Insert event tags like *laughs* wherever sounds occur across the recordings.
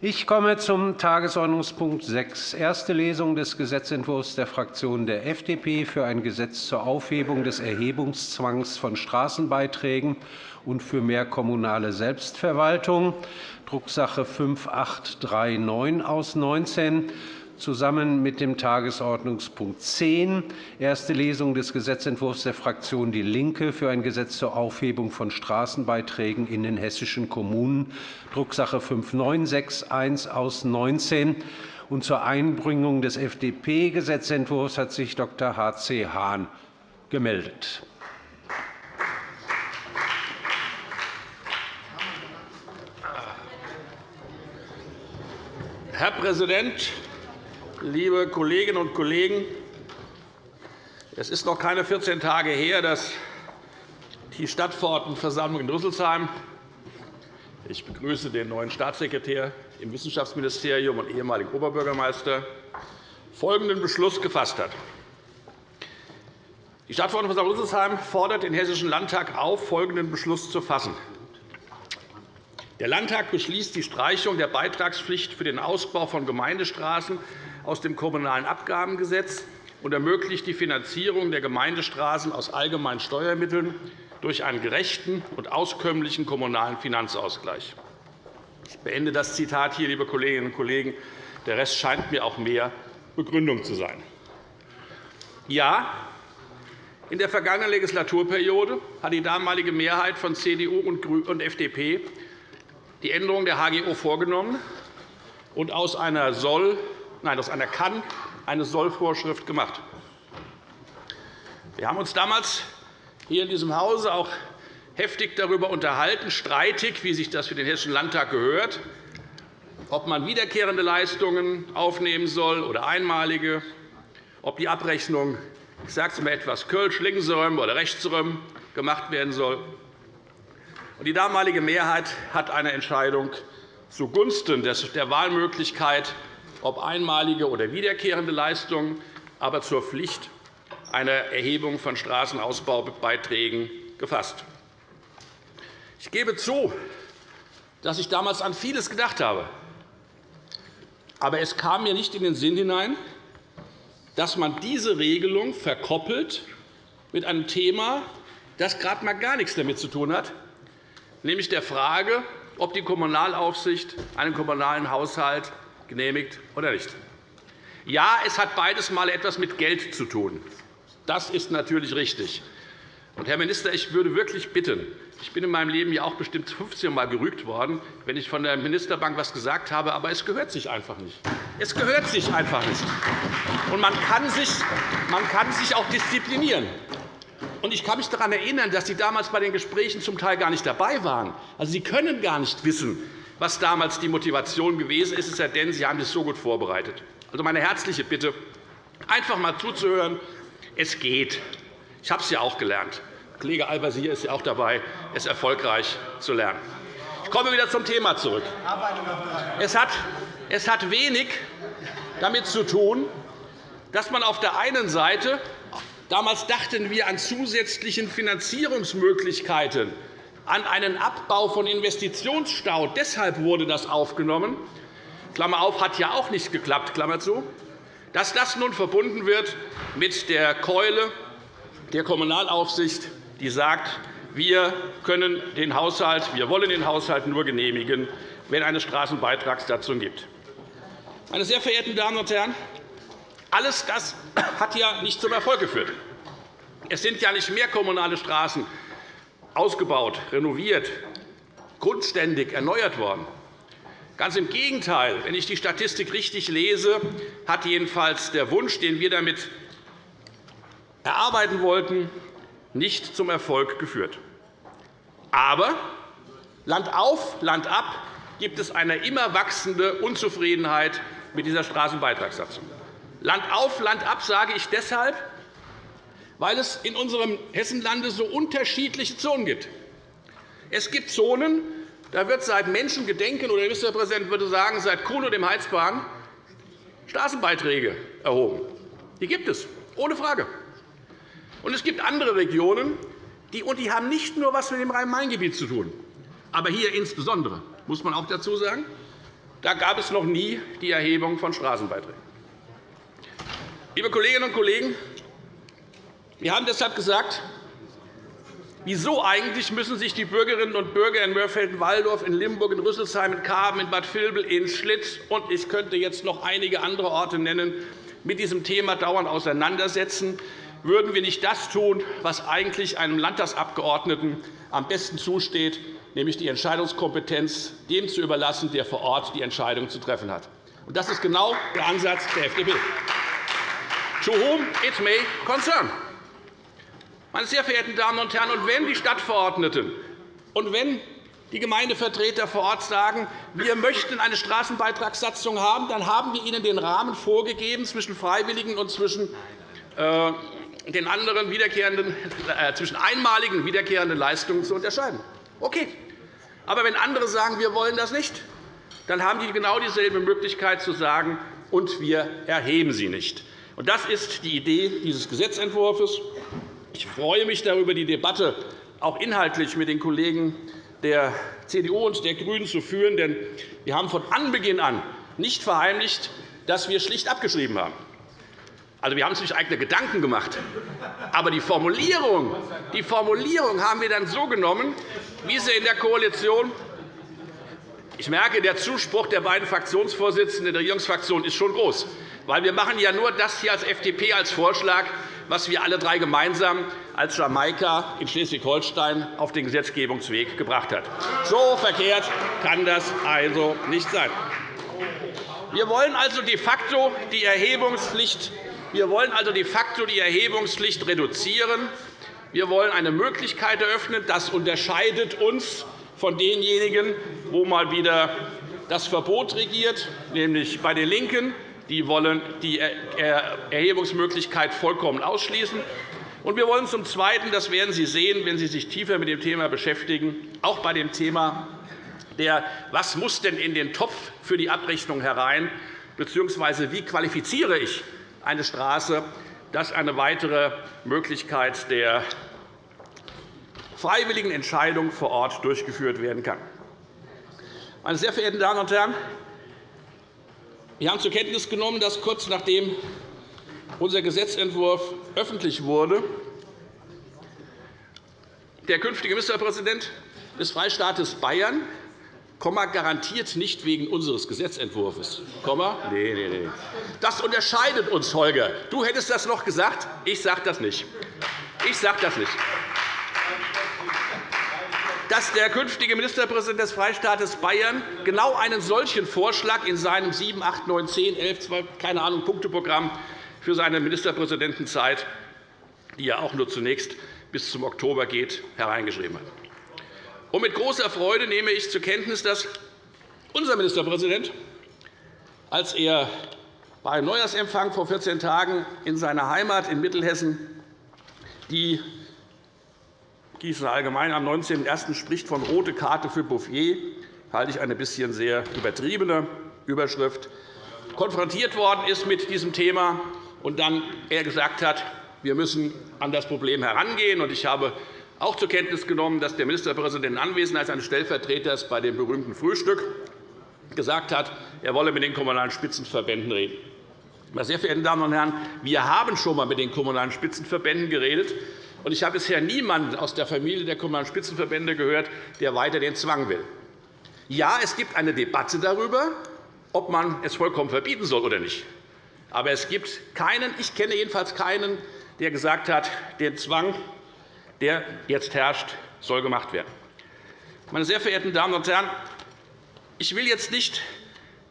Ich komme zum Tagesordnungspunkt 6, erste Lesung des Gesetzentwurfs der Fraktion der FDP für ein Gesetz zur Aufhebung des Erhebungszwangs von Straßenbeiträgen und für mehr kommunale Selbstverwaltung, Drucksache 5839 aus 19 zusammen mit dem Tagesordnungspunkt 10, erste Lesung des Gesetzentwurfs der Fraktion DIE LINKE für ein Gesetz zur Aufhebung von Straßenbeiträgen in den hessischen Kommunen, Drucksache 5961 aus 19. Und zur Einbringung des FDP-Gesetzentwurfs hat sich Dr. H.C. Hahn gemeldet. Herr Präsident, liebe Kolleginnen und Kollegen! Es ist noch keine 14 Tage her, dass die Stadtverordnetenversammlung in Rüsselsheim – ich begrüße den neuen Staatssekretär im Wissenschaftsministerium und ehemaligen Oberbürgermeister – folgenden Beschluss gefasst hat. Die Stadtverordnetenversammlung Rüsselsheim fordert den Hessischen Landtag auf, folgenden Beschluss zu fassen. Der Landtag beschließt die Streichung der Beitragspflicht für den Ausbau von Gemeindestraßen aus dem Kommunalen Abgabengesetz und ermöglicht die Finanzierung der Gemeindestraßen aus allgemeinen Steuermitteln durch einen gerechten und auskömmlichen kommunalen Finanzausgleich. Ich beende das Zitat hier, liebe Kolleginnen und Kollegen. Der Rest scheint mir auch mehr Begründung zu sein. Ja, in der vergangenen Legislaturperiode hat die damalige Mehrheit von CDU und FDP die Änderung der HGO vorgenommen und aus einer Soll nein, aus einer Kann eine Sollvorschrift gemacht. Wir haben uns damals hier in diesem Hause auch heftig darüber unterhalten, streitig, wie sich das für den Hessischen Landtag gehört, ob man wiederkehrende Leistungen aufnehmen soll oder einmalige, ob die Abrechnung, ich sage es mal etwas Kölsch, linksrum oder rechtsrum gemacht werden soll. Die damalige Mehrheit hat eine Entscheidung zugunsten der Wahlmöglichkeit ob einmalige oder wiederkehrende Leistungen, aber zur Pflicht einer Erhebung von Straßenausbaubeiträgen gefasst. Ich gebe zu, dass ich damals an vieles gedacht habe. Aber es kam mir nicht in den Sinn hinein, dass man diese Regelung verkoppelt mit einem Thema, das gerade einmal gar nichts damit zu tun hat, nämlich der Frage, ob die Kommunalaufsicht einen kommunalen Haushalt genehmigt oder nicht. Ja, es hat beides mal etwas mit Geld zu tun. Das ist natürlich richtig. Herr Minister, ich würde wirklich bitten, ich bin in meinem Leben ja auch bestimmt 15 Mal gerügt worden, wenn ich von der Ministerbank etwas gesagt habe, aber es gehört sich einfach nicht. Es gehört sich einfach nicht. Und man kann sich, man kann sich auch disziplinieren. Und ich kann mich daran erinnern, dass Sie damals bei den Gesprächen zum Teil gar nicht dabei waren. Also, Sie können gar nicht wissen, was damals die Motivation gewesen ist, es sei denn, Sie haben es so gut vorbereitet. Also meine herzliche Bitte, einfach einmal zuzuhören. Es geht. Ich habe es ja auch gelernt. Kollege Al-Wazir ist ja auch dabei, es erfolgreich zu lernen. Ich komme wieder zum Thema zurück. Es hat, es hat wenig damit zu tun, dass man auf der einen Seite Damals dachten wir an zusätzlichen Finanzierungsmöglichkeiten an einen Abbau von Investitionsstau. Deshalb wurde das aufgenommen. Klammer auf, hat ja auch nicht geklappt. Klammer zu. Dass das nun verbunden wird mit der Keule der Kommunalaufsicht, die sagt, wir können den Haushalt, wir wollen den Haushalt nur genehmigen, wenn eine Straßenbeitragssatzung gibt. Meine sehr verehrten Damen und Herren, alles das hat ja nicht zum Erfolg geführt. Es sind ja nicht mehr kommunale Straßen ausgebaut, renoviert, grundständig erneuert worden. Ganz im Gegenteil. Wenn ich die Statistik richtig lese, hat jedenfalls der Wunsch, den wir damit erarbeiten wollten, nicht zum Erfolg geführt. Aber Land auf, Land ab gibt es eine immer wachsende Unzufriedenheit mit dieser Straßenbeitragssatzung. Land auf, Land ab sage ich deshalb, weil es in unserem Hessenlande so unterschiedliche Zonen gibt. Es gibt Zonen, da wird seit Menschengedenken oder der Ministerpräsident würde sagen, seit Kuhn und dem Heizbahn Straßenbeiträge erhoben. Die gibt es, ohne Frage. Und es gibt andere Regionen, die, und die haben nicht nur etwas mit dem Rhein-Main-Gebiet zu tun, aber hier insbesondere, muss man auch dazu sagen, Da gab es noch nie die Erhebung von Straßenbeiträgen. Liebe Kolleginnen und Kollegen, wir haben deshalb gesagt, wieso eigentlich müssen sich die Bürgerinnen und Bürger in Mörfelden-Walldorf, in Limburg, in Rüsselsheim, in Karben, in Bad Vilbel, in Schlitz und ich könnte jetzt noch einige andere Orte nennen, mit diesem Thema dauernd auseinandersetzen? Würden wir nicht das tun, was eigentlich einem Landtagsabgeordneten am besten zusteht, nämlich die Entscheidungskompetenz dem zu überlassen, der vor Ort die Entscheidung zu treffen hat? Das ist genau der Ansatz der FDP. To whom it may concern. Meine sehr verehrten Damen und Herren, und wenn die Stadtverordneten und wenn die Gemeindevertreter vor Ort sagen, wir möchten eine Straßenbeitragssatzung haben, dann haben wir ihnen den Rahmen vorgegeben zwischen Freiwilligen und zwischen äh, den anderen wiederkehrenden, äh, zwischen einmaligen wiederkehrenden Leistungen zu unterscheiden. Okay. Aber wenn andere sagen, wir wollen das nicht, dann haben die genau dieselbe Möglichkeit zu sagen, und wir erheben sie nicht. Das ist die Idee dieses Gesetzentwurfs. Ich freue mich darüber, die Debatte auch inhaltlich mit den Kollegen der CDU und der GRÜNEN zu führen. Denn wir haben von Anbeginn an nicht verheimlicht, dass wir schlicht abgeschrieben haben. Also, wir haben uns nicht eigene Gedanken gemacht. Aber die Formulierung, die Formulierung haben wir dann so genommen, wie sie in der Koalition ich merke, der Zuspruch der beiden Fraktionsvorsitzenden der Regierungsfraktion ist schon groß. Weil wir machen ja nur das hier als FDP als Vorschlag, was wir alle drei gemeinsam als Jamaika in Schleswig-Holstein auf den Gesetzgebungsweg gebracht haben. So verkehrt kann das also nicht sein. Wir wollen also de facto die Erhebungspflicht wir wollen also de facto die Erhebungspflicht reduzieren. Wir wollen eine Möglichkeit eröffnen. Das unterscheidet uns von denjenigen, wo mal wieder das Verbot regiert, nämlich bei den LINKEN. Die wollen die Erhebungsmöglichkeit vollkommen ausschließen. Und wir wollen zum Zweiten, das werden Sie sehen, wenn Sie sich tiefer mit dem Thema beschäftigen, auch bei dem Thema der, was muss denn in den Topf für die Abrechnung herein, bzw. wie qualifiziere ich eine Straße, dass eine weitere Möglichkeit der freiwilligen Entscheidung vor Ort durchgeführt werden kann. Meine sehr verehrten Damen und Herren, wir haben zur Kenntnis genommen, dass kurz nachdem unser Gesetzentwurf öffentlich wurde, der künftige Ministerpräsident des Freistaates Bayern garantiert nicht wegen unseres Gesetzentwurfs. Nee, nee, nee. Das unterscheidet uns, Holger. Du hättest das noch gesagt. Ich sage das nicht. Ich sage das nicht dass der künftige Ministerpräsident des Freistaates Bayern genau einen solchen Vorschlag in seinem 7, 8, 9, 10, 11, 12, keine Ahnung, Punkteprogramm für seine Ministerpräsidentenzeit, die ja auch nur zunächst bis zum Oktober geht, hereingeschrieben hat. Und mit großer Freude nehme ich zur Kenntnis, dass unser Ministerpräsident, als er bei einem Neujahrsempfang vor 14 Tagen in seiner Heimat in Mittelhessen die Gießen allgemein am 19.01. spricht von rote Karte für Bouffier, halte ich eine bisschen sehr übertriebene Überschrift, konfrontiert worden ist mit diesem Thema und dann er gesagt hat, wir müssen an das Problem herangehen. Ich habe auch zur Kenntnis genommen, dass der Ministerpräsident in Anwesenheit eines Stellvertreters bei dem berühmten Frühstück gesagt hat, er wolle mit den Kommunalen Spitzenverbänden reden. Meine sehr verehrten Damen und Herren, wir haben schon einmal mit den Kommunalen Spitzenverbänden geredet. Ich habe bisher niemanden aus der Familie der Kommunalen Spitzenverbände gehört, der weiter den Zwang will. Ja, es gibt eine Debatte darüber, ob man es vollkommen verbieten soll oder nicht. Aber es gibt keinen, ich kenne jedenfalls keinen, der gesagt hat, der Zwang, der jetzt herrscht, soll gemacht werden. Meine sehr verehrten Damen und Herren, ich will jetzt nicht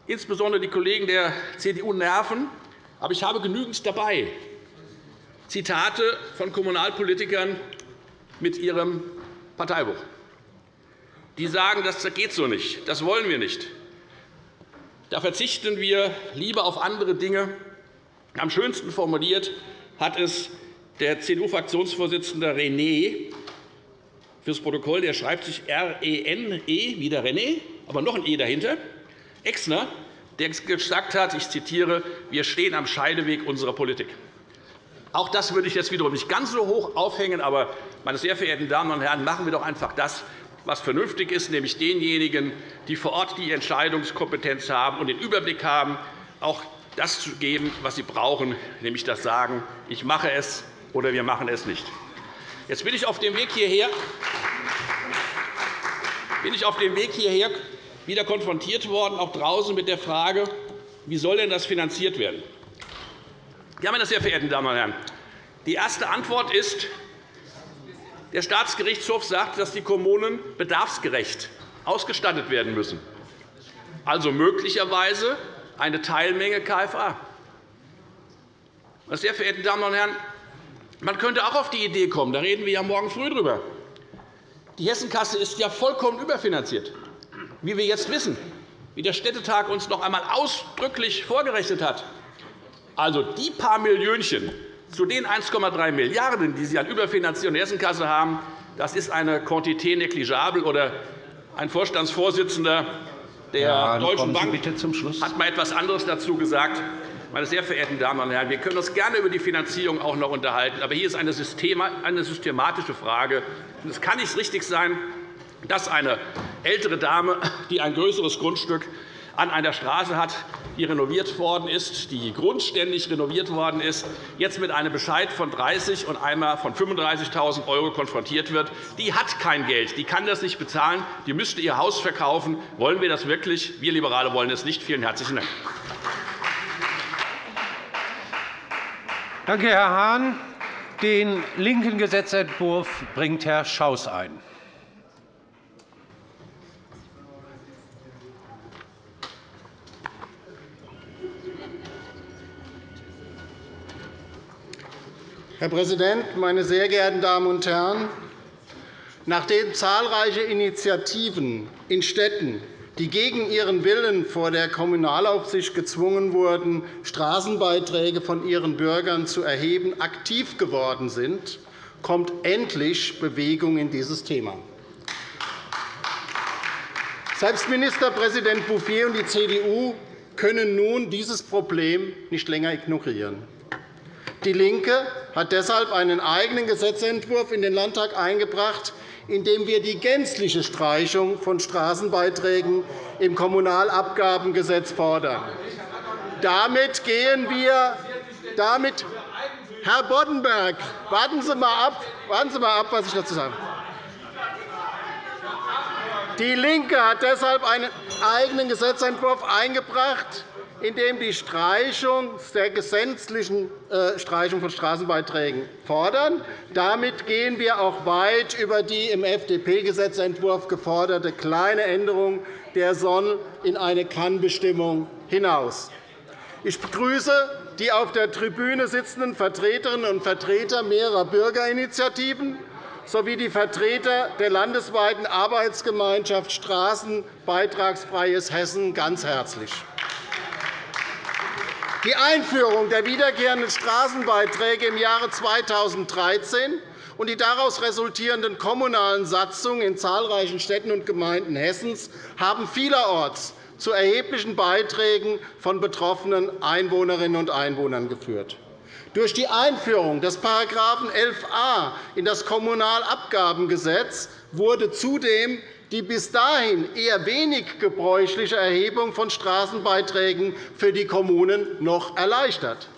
insbesondere die Kollegen der CDU nerven, aber ich habe genügend dabei, Zitate von Kommunalpolitikern mit ihrem Parteibuch. Die sagen, das geht so nicht, das wollen wir nicht. Da verzichten wir lieber auf andere Dinge. Am schönsten formuliert hat es der CDU-Fraktionsvorsitzende René fürs Protokoll. Der schreibt sich R-E-N-E, -E, wieder René, aber noch ein E dahinter. Exner, der gesagt hat, ich zitiere, wir stehen am Scheideweg unserer Politik. Auch das würde ich jetzt wiederum nicht ganz so hoch aufhängen. Aber, meine sehr verehrten Damen und Herren, machen wir doch einfach das, was vernünftig ist, nämlich denjenigen, die vor Ort die Entscheidungskompetenz haben und den Überblick haben, auch das zu geben, was sie brauchen, nämlich das Sagen, ich mache es oder wir machen es nicht. Jetzt bin ich auf dem Weg hierher, bin ich auf dem Weg hierher wieder konfrontiert worden, auch draußen mit der Frage, wie soll denn das finanziert werden? Ja, meine sehr verehrten Damen und Herren, die erste Antwort ist, der Staatsgerichtshof sagt, dass die Kommunen bedarfsgerecht ausgestattet werden müssen, also möglicherweise eine Teilmenge KFA. Meine sehr verehrten Damen und Herren, man könnte auch auf die Idee kommen, da reden wir ja morgen früh darüber. Die Hessenkasse ist ja vollkommen überfinanziert, wie wir jetzt wissen, wie der Städtetag uns noch einmal ausdrücklich vorgerechnet hat. Also die paar Millionchen zu den 1,3 Milliarden €, die Sie an Überfinanzierung der Hessenkasse haben, das ist eine Quantité negligible. Oder ein Vorstandsvorsitzender der ja, Deutschen Bank hat einmal etwas anderes dazu gesagt. Meine sehr verehrten Damen und Herren, wir können uns gerne über die Finanzierung auch noch unterhalten. Aber hier ist eine systematische Frage. Es kann nicht richtig sein, dass eine ältere Dame, die ein größeres Grundstück an einer Straße hat, die renoviert worden ist, die grundständig renoviert worden ist, jetzt mit einem Bescheid von 30 und einmal von 35.000 € konfrontiert wird. Die hat kein Geld, die kann das nicht bezahlen, die müsste ihr Haus verkaufen. Wollen wir das wirklich? Wir Liberale wollen es nicht. Vielen herzlichen Dank. Danke, Herr Hahn. Den linken Gesetzentwurf bringt Herr Schaus ein. Herr Präsident, meine sehr geehrten Damen und Herren! Nachdem zahlreiche Initiativen in Städten, die gegen ihren Willen vor der Kommunalaufsicht gezwungen wurden, Straßenbeiträge von ihren Bürgern zu erheben, aktiv geworden sind, kommt endlich Bewegung in dieses Thema. Selbst Ministerpräsident Bouffier und die CDU können nun dieses Problem nicht länger ignorieren. DIE LINKE hat deshalb einen eigenen Gesetzentwurf in den Landtag eingebracht, in dem wir die gänzliche Streichung von Straßenbeiträgen im Kommunalabgabengesetz fordern. Damit gehen wir damit Herr Boddenberg, warten Sie einmal ab, warten Sie mal ab was ich dazu sage. DIE LINKE hat deshalb einen eigenen Gesetzentwurf eingebracht, in dem die Streichung der gesetzlichen äh, Streichung von Straßenbeiträgen fordern. Damit gehen wir auch weit über die im FDP-Gesetzentwurf geforderte kleine Änderung der Soll in eine Kann-Bestimmung hinaus. Ich begrüße die auf der Tribüne sitzenden Vertreterinnen und Vertreter mehrerer Bürgerinitiativen sowie die Vertreter der landesweiten Arbeitsgemeinschaft Straßenbeitragsfreies Hessen ganz herzlich. Die Einführung der wiederkehrenden Straßenbeiträge im Jahre 2013 und die daraus resultierenden kommunalen Satzungen in zahlreichen Städten und Gemeinden Hessens haben vielerorts zu erheblichen Beiträgen von betroffenen Einwohnerinnen und Einwohnern geführt. Durch die Einführung des § 11a in das Kommunalabgabengesetz wurde zudem die bis dahin eher wenig gebräuchliche Erhebung von Straßenbeiträgen für die Kommunen noch erleichtert.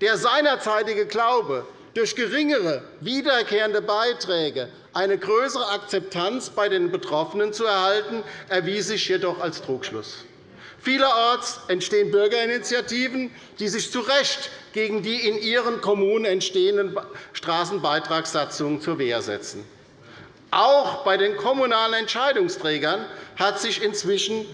Der seinerzeitige Glaube, durch geringere wiederkehrende Beiträge eine größere Akzeptanz bei den Betroffenen zu erhalten, erwies sich jedoch als Trugschluss. Vielerorts entstehen Bürgerinitiativen, die sich zu Recht gegen die in ihren Kommunen entstehenden Straßenbeitragssatzungen zur Wehr setzen. Auch bei den kommunalen Entscheidungsträgern hat sich inzwischen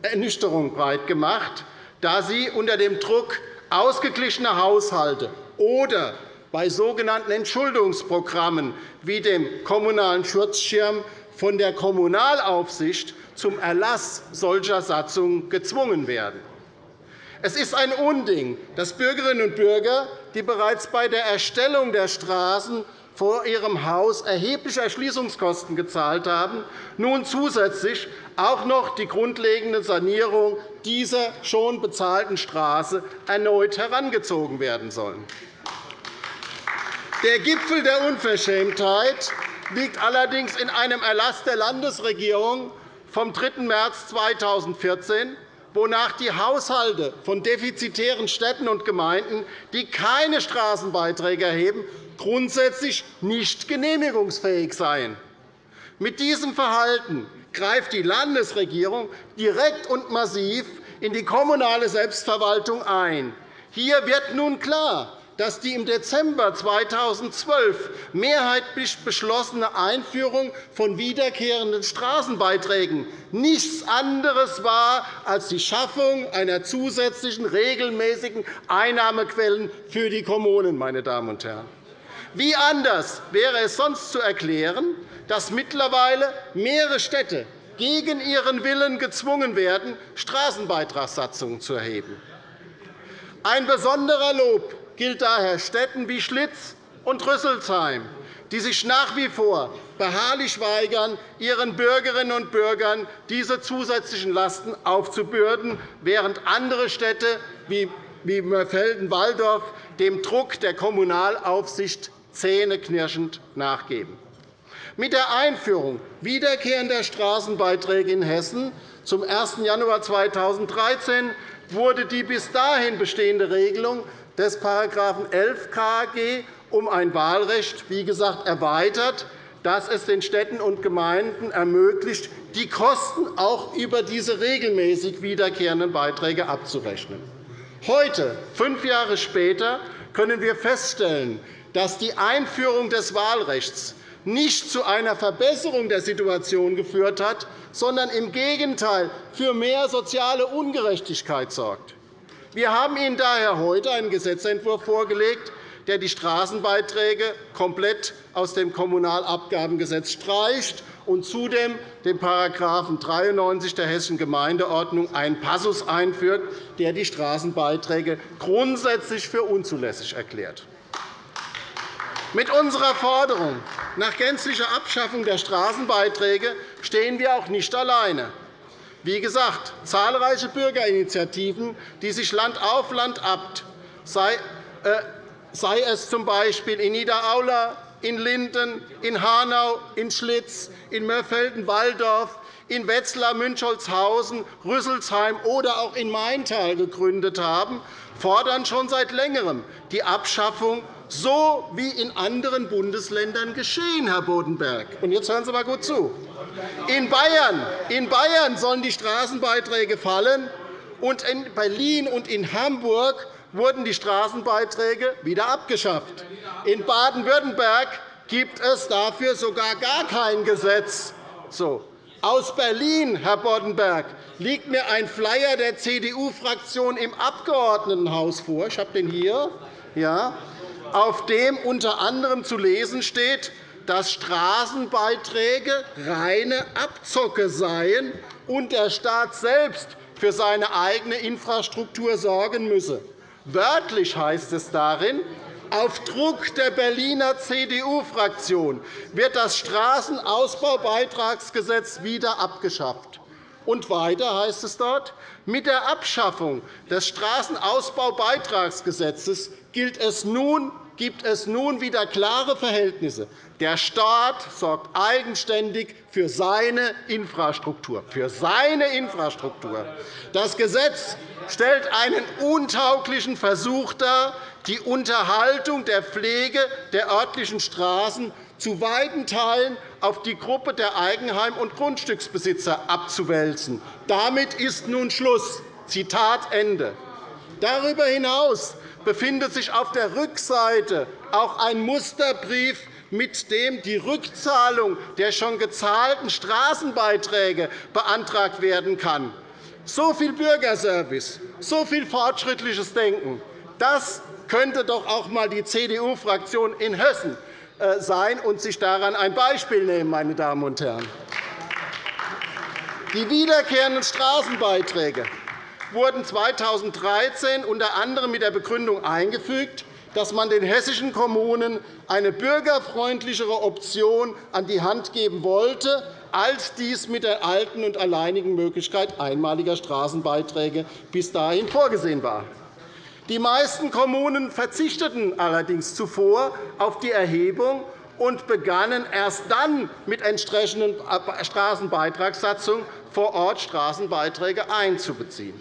Ernüchterung breitgemacht, da sie unter dem Druck ausgeglichener Haushalte oder bei sogenannten Entschuldungsprogrammen wie dem Kommunalen Schutzschirm von der Kommunalaufsicht zum Erlass solcher Satzungen gezwungen werden. Es ist ein Unding, dass Bürgerinnen und Bürger, die bereits bei der Erstellung der Straßen vor ihrem Haus erhebliche Erschließungskosten gezahlt haben, nun zusätzlich auch noch die grundlegende Sanierung dieser schon bezahlten Straße erneut herangezogen werden sollen. Der Gipfel der Unverschämtheit liegt allerdings in einem Erlass der Landesregierung vom 3. März 2014, wonach die Haushalte von defizitären Städten und Gemeinden, die keine Straßenbeiträge erheben, grundsätzlich nicht genehmigungsfähig seien. Mit diesem Verhalten greift die Landesregierung direkt und massiv in die kommunale Selbstverwaltung ein. Hier wird nun klar, dass die im Dezember 2012 mehrheitlich beschlossene Einführung von wiederkehrenden Straßenbeiträgen nichts anderes war als die Schaffung einer zusätzlichen regelmäßigen Einnahmequellen für die Kommunen. Meine Damen und Herren. Wie anders wäre es sonst zu erklären, dass mittlerweile mehrere Städte gegen ihren Willen gezwungen werden, Straßenbeitragssatzungen zu erheben? Ein besonderer Lob gilt daher Städten wie Schlitz und Rüsselsheim, die sich nach wie vor beharrlich weigern, ihren Bürgerinnen und Bürgern diese zusätzlichen Lasten aufzubürden, während andere Städte wie Mörfelden-Walldorf dem Druck der Kommunalaufsicht zähneknirschend nachgeben. Mit der Einführung wiederkehrender Straßenbeiträge in Hessen zum 1. Januar 2013 wurde die bis dahin bestehende Regelung des § 11 KG um ein Wahlrecht wie gesagt, erweitert, das es den Städten und Gemeinden ermöglicht, die Kosten auch über diese regelmäßig wiederkehrenden Beiträge abzurechnen. Heute, fünf Jahre später, können wir feststellen, dass die Einführung des Wahlrechts nicht zu einer Verbesserung der Situation geführt hat, sondern im Gegenteil für mehr soziale Ungerechtigkeit sorgt. Wir haben Ihnen daher heute einen Gesetzentwurf vorgelegt, der die Straßenbeiträge komplett aus dem Kommunalabgabengesetz streicht und zudem den § 93 der Hessischen Gemeindeordnung einen Passus einführt, der die Straßenbeiträge grundsätzlich für unzulässig erklärt. Mit unserer Forderung nach gänzlicher Abschaffung der Straßenbeiträge stehen wir auch nicht alleine. Wie gesagt, zahlreiche Bürgerinitiativen, die sich Land auf Land ab, sei, äh, sei es z. B. in Niederaula, in Linden, in Hanau, in Schlitz, in Mörfelden-Walldorf, in Wetzlar, Münchholzhausen, Rüsselsheim oder auch in Maintal gegründet haben, fordern schon seit Längerem die Abschaffung so wie in anderen Bundesländern geschehen, Herr Boddenberg. Und jetzt hören Sie einmal gut zu. In Bayern, in Bayern sollen die Straßenbeiträge fallen, und in Berlin und in Hamburg wurden die Straßenbeiträge wieder abgeschafft. In Baden-Württemberg gibt es dafür sogar gar kein Gesetz. So. Aus Berlin, Herr Boddenberg, liegt mir ein Flyer der CDU-Fraktion im Abgeordnetenhaus vor. Ich habe den hier. Ja auf dem unter anderem zu lesen steht, dass Straßenbeiträge reine Abzocke seien und der Staat selbst für seine eigene Infrastruktur sorgen müsse. Wörtlich heißt es darin, auf Druck der Berliner CDU-Fraktion wird das Straßenausbaubeitragsgesetz wieder abgeschafft. Und weiter heißt es dort, mit der Abschaffung des Straßenausbaubeitragsgesetzes gilt es nun gibt es nun wieder klare Verhältnisse. Der Staat sorgt eigenständig für seine Infrastruktur. Für seine Infrastruktur. Das Gesetz stellt einen untauglichen Versuch dar, die Unterhaltung der Pflege der örtlichen Straßen zu weiten Teilen auf die Gruppe der Eigenheim- und Grundstücksbesitzer abzuwälzen. Damit ist nun Schluss. Zitat Ende. Darüber hinaus befindet sich auf der Rückseite auch ein Musterbrief, mit dem die Rückzahlung der schon gezahlten Straßenbeiträge beantragt werden kann. So viel Bürgerservice, so viel fortschrittliches Denken. Das könnte doch auch einmal die CDU-Fraktion in Hessen äh, sein und sich daran ein Beispiel nehmen, meine Damen und Herren. Die wiederkehrenden Straßenbeiträge wurden 2013 unter anderem mit der Begründung eingefügt, dass man den hessischen Kommunen eine bürgerfreundlichere Option an die Hand geben wollte, als dies mit der alten und alleinigen Möglichkeit einmaliger Straßenbeiträge bis dahin vorgesehen war. Die meisten Kommunen verzichteten allerdings zuvor auf die Erhebung und begannen erst dann mit entsprechenden Straßenbeitragssatzungen vor Ort Straßenbeiträge einzubeziehen.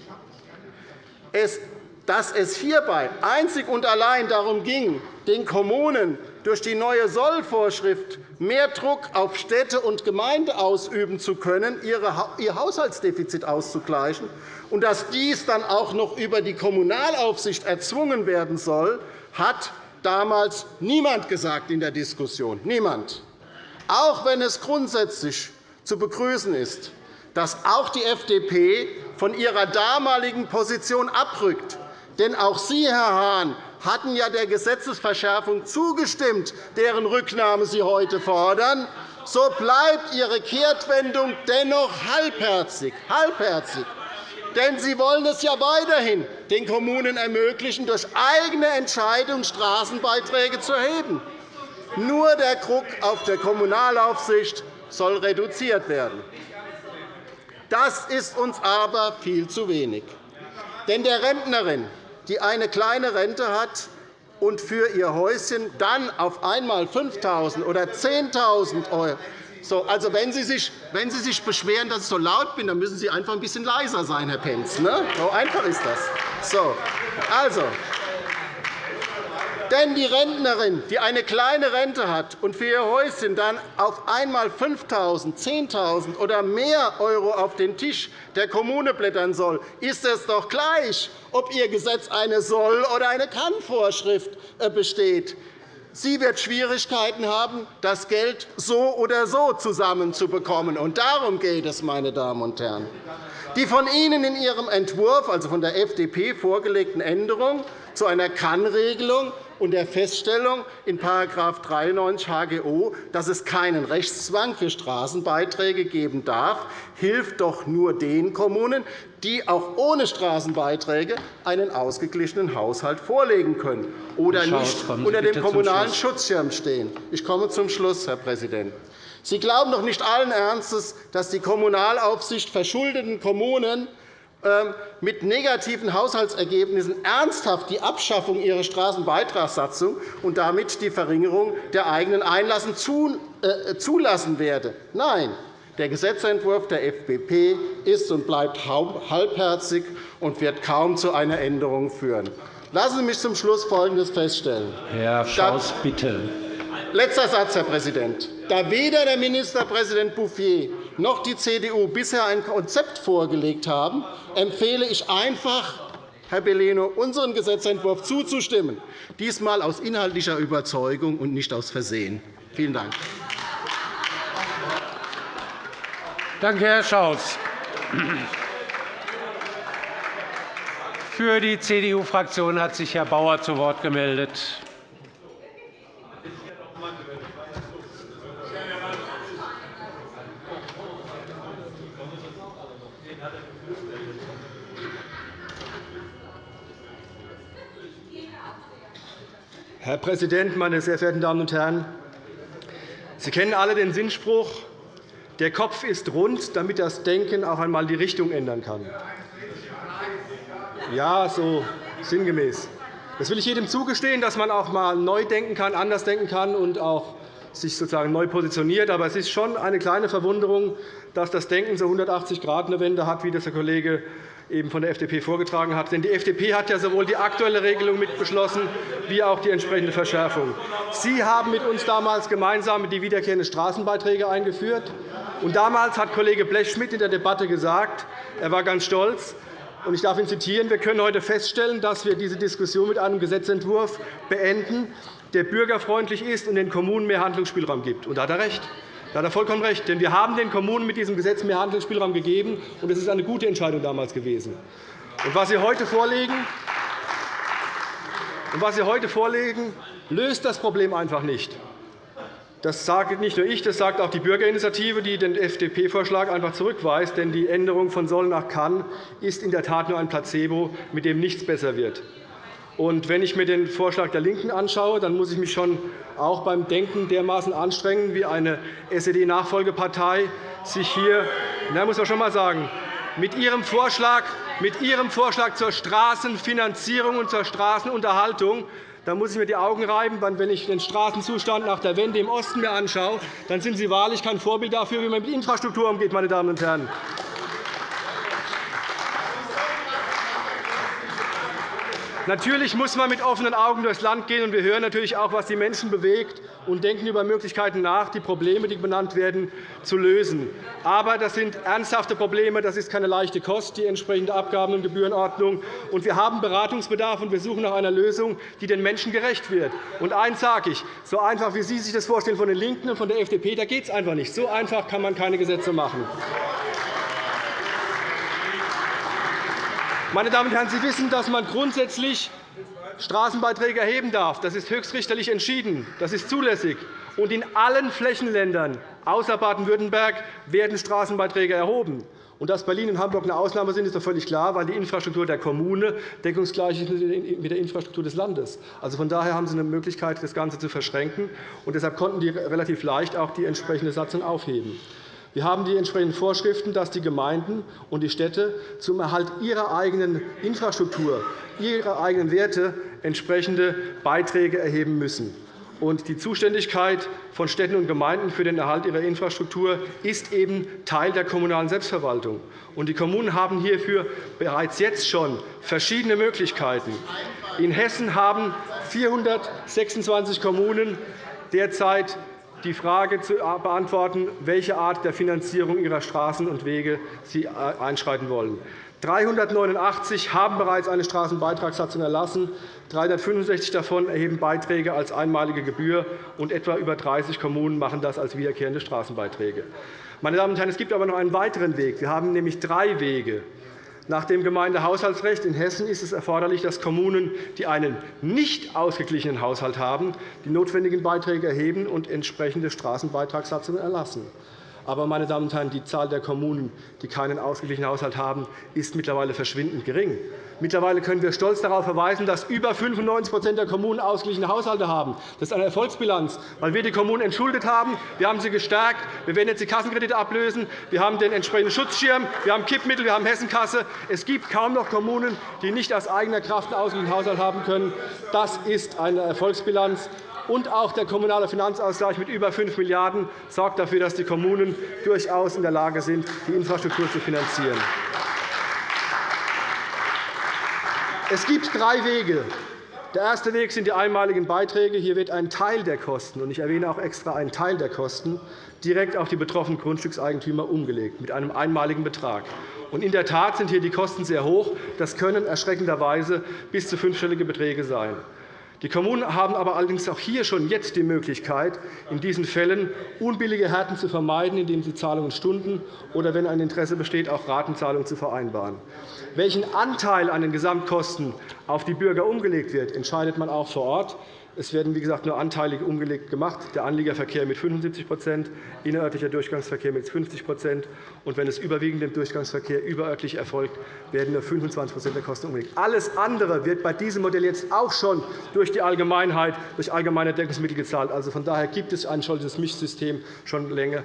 Dass es hierbei einzig und allein darum ging, den Kommunen durch die neue Sollvorschrift mehr Druck auf Städte und Gemeinden ausüben zu können, ihr Haushaltsdefizit auszugleichen, und dass dies dann auch noch über die Kommunalaufsicht erzwungen werden soll, hat damals niemand gesagt in der Diskussion. Niemand. Auch wenn es grundsätzlich zu begrüßen ist, dass auch die FDP von ihrer damaligen Position abrückt. Denn auch Sie, Herr Hahn, hatten ja der Gesetzesverschärfung zugestimmt, deren Rücknahme Sie heute fordern. So bleibt Ihre Kehrtwendung dennoch halbherzig. halbherzig. Denn Sie wollen es ja weiterhin den Kommunen ermöglichen, durch eigene Entscheidung Straßenbeiträge zu erheben. Nur der Druck auf der Kommunalaufsicht soll reduziert werden. Das ist uns aber viel zu wenig. Denn der Rentnerin, die eine kleine Rente hat und für ihr Häuschen dann auf einmal 5.000 oder 10.000 € so, also, wenn Sie, sich, wenn Sie sich beschweren, dass ich so laut bin, dann müssen Sie einfach ein bisschen leiser sein, Herr Pentz. Ne? So einfach ist das. So, also, denn die Rentnerin, die eine kleine Rente hat und für ihr Häuschen dann auf einmal 5.000, 10.000 oder mehr € auf den Tisch der Kommune blättern soll, ist es doch gleich, ob ihr Gesetz eine Soll- oder eine Kann-Vorschrift äh, besteht. Sie wird Schwierigkeiten haben, das Geld so oder so zusammenzubekommen. Und darum geht es, meine Damen und Herren. Die von Ihnen in Ihrem Entwurf, also von der FDP, vorgelegten Änderungen zu einer Kann-Regelung und der Feststellung in § 93 HGO, dass es keinen Rechtszwang für Straßenbeiträge geben darf, hilft doch nur den Kommunen, die auch ohne Straßenbeiträge einen ausgeglichenen Haushalt vorlegen können oder nicht unter dem kommunalen Schutzschirm stehen. Ich komme zum Schluss, Herr Präsident. Sie glauben doch nicht allen Ernstes, dass die Kommunalaufsicht verschuldeten Kommunen mit negativen Haushaltsergebnissen ernsthaft die Abschaffung ihrer Straßenbeitragssatzung und damit die Verringerung der eigenen Einlassen äh, zulassen werde. Nein, der Gesetzentwurf der FDP ist und bleibt halbherzig und wird kaum zu einer Änderung führen. Lassen Sie mich zum Schluss Folgendes feststellen. Herr Schaus, bitte. Letzter Satz, Herr Präsident. Da weder der Ministerpräsident Bouffier noch die CDU bisher ein Konzept vorgelegt haben, empfehle ich einfach, Herr Bellino, unserem Gesetzentwurf zuzustimmen, diesmal aus inhaltlicher Überzeugung und nicht aus Versehen. Vielen Dank. Danke, Herr Schaus. Für die CDU-Fraktion hat sich Herr Bauer zu Wort gemeldet. Präsident, meine sehr verehrten Damen und Herren! Sie kennen alle den Sinnspruch, der Kopf ist rund, damit das Denken auch einmal die Richtung ändern kann. Ja, so sinngemäß. Das will ich jedem zugestehen, dass man auch einmal neu denken kann, anders denken kann und auch sich sozusagen neu positioniert. Aber es ist schon eine kleine Verwunderung, dass das Denken so 180 Grad eine Wende hat, wie das der Kollege eben von der FDP vorgetragen hat. Denn die FDP hat ja sowohl die aktuelle Regelung mitbeschlossen wie auch die entsprechende Verschärfung. Sie haben mit uns damals gemeinsam die wiederkehrenden Straßenbeiträge eingeführt. Und damals hat Kollege Blechschmidt in der Debatte gesagt, er war ganz stolz, ich darf ihn zitieren, wir können heute feststellen, dass wir diese Diskussion mit einem Gesetzentwurf beenden, der bürgerfreundlich ist und den Kommunen mehr Handlungsspielraum gibt. Und da hat er recht. Da hat er vollkommen recht. Denn wir haben den Kommunen mit diesem Gesetz mehr Handlungsspielraum gegeben, und es ist eine gute Entscheidung damals gewesen. Und was Sie heute vorlegen, und was Sie heute vorlegen, löst das Problem einfach nicht. Das sage nicht nur ich, das sagt auch die Bürgerinitiative, die den FDP-Vorschlag einfach zurückweist. Denn die Änderung von soll nach kann ist in der Tat nur ein Placebo, mit dem nichts besser wird. Und wenn ich mir den Vorschlag der LINKEN anschaue, dann muss ich mich schon auch beim Denken dermaßen anstrengen, wie eine SED-Nachfolgepartei sich hier, na, muss man schon einmal sagen, mit ihrem, Vorschlag, mit ihrem Vorschlag zur Straßenfinanzierung und zur Straßenunterhaltung Da muss ich mir die Augen reiben, wenn ich den Straßenzustand nach der Wende im Osten mir anschaue. Dann sind Sie wahrlich kein Vorbild dafür, wie man mit Infrastruktur umgeht, meine Damen und Herren. Natürlich muss man mit offenen Augen durchs Land gehen. und Wir hören natürlich auch, was die Menschen bewegt, und denken über Möglichkeiten nach, die Probleme, die benannt werden, zu lösen. Aber das sind ernsthafte Probleme. Das ist keine leichte Kost, die entsprechende Abgaben- und Gebührenordnung. Und wir haben Beratungsbedarf, und wir suchen nach einer Lösung, die den Menschen gerecht wird. Und eines sage ich, so einfach, wie Sie sich das vorstellen von den LINKEN und von der FDP, da geht es einfach nicht. So einfach kann man keine Gesetze machen. Meine Damen und Herren, Sie wissen, dass man grundsätzlich Straßenbeiträge erheben darf. Das ist höchstrichterlich entschieden. Das ist zulässig. Und in allen Flächenländern außer Baden-Württemberg werden Straßenbeiträge erhoben. Und dass Berlin und Hamburg eine Ausnahme sind, ist doch völlig klar, weil die Infrastruktur der Kommune deckungsgleich ist mit der Infrastruktur des Landes. Also von daher haben Sie eine Möglichkeit, das Ganze zu verschränken. Und deshalb konnten die relativ leicht auch die entsprechende Satzung aufheben. Wir haben die entsprechenden Vorschriften, dass die Gemeinden und die Städte zum Erhalt ihrer eigenen Infrastruktur, ihrer eigenen Werte entsprechende Beiträge erheben müssen. Die Zuständigkeit von Städten und Gemeinden für den Erhalt ihrer Infrastruktur ist eben Teil der kommunalen Selbstverwaltung. Die Kommunen haben hierfür bereits jetzt schon verschiedene Möglichkeiten. In Hessen haben 426 Kommunen derzeit die Frage zu beantworten, welche Art der Finanzierung ihrer Straßen und Wege sie einschreiten wollen. 389 haben bereits eine Straßenbeitragssatzung erlassen. 365 davon erheben Beiträge als einmalige Gebühr, und etwa über 30 Kommunen machen das als wiederkehrende Straßenbeiträge. Meine Damen und Herren, es gibt aber noch einen weiteren Weg. Wir haben nämlich drei Wege. Nach dem Gemeindehaushaltsrecht in Hessen ist es erforderlich, dass Kommunen, die einen nicht ausgeglichenen Haushalt haben, die notwendigen Beiträge erheben und entsprechende Straßenbeitragssatzungen erlassen. Aber, meine Damen und Herren, die Zahl der Kommunen, die keinen ausgeglichenen Haushalt haben, ist mittlerweile verschwindend gering. Mittlerweile können wir stolz darauf verweisen, dass über 95% der Kommunen ausgeglichene Haushalte haben. Das ist eine Erfolgsbilanz, weil wir die Kommunen entschuldet haben. Wir haben sie gestärkt. Wir werden jetzt die Kassenkredite ablösen. Wir haben den entsprechenden Schutzschirm. Wir haben Kippmittel. Wir haben Hessenkasse. Es gibt kaum noch Kommunen, die nicht aus eigener Kraft einen ausgeglichenen Haushalt haben können. Das ist eine Erfolgsbilanz und auch der kommunale Finanzausgleich mit über 5 Milliarden € sorgt dafür, dass die Kommunen durchaus in der Lage sind, die Infrastruktur zu finanzieren. Es gibt drei Wege. Der erste Weg sind die einmaligen Beiträge. Hier wird ein Teil der Kosten, und ich erwähne auch extra einen Teil der Kosten, direkt auf die betroffenen Grundstückseigentümer umgelegt, mit einem einmaligen Betrag. In der Tat sind hier die Kosten sehr hoch. Das können erschreckenderweise bis zu fünfstellige Beträge sein. Die Kommunen haben aber allerdings auch hier schon jetzt die Möglichkeit, in diesen Fällen unbillige Härten zu vermeiden, indem sie Zahlungen stunden oder, wenn ein Interesse besteht, auch Ratenzahlungen zu vereinbaren. Welchen Anteil an den Gesamtkosten auf die Bürger umgelegt wird, entscheidet man auch vor Ort. Es werden, wie gesagt, nur anteilig umgelegt gemacht, der Anliegerverkehr mit 75% innerörtlicher Durchgangsverkehr mit 50% und wenn es überwiegend im Durchgangsverkehr überörtlich erfolgt, werden nur 25% der Kosten umgelegt. Alles andere wird bei diesem Modell jetzt auch schon durch die Allgemeinheit, durch allgemeine Deckungsmittel gezahlt. Also von daher gibt es ein solches Mischsystem schon lange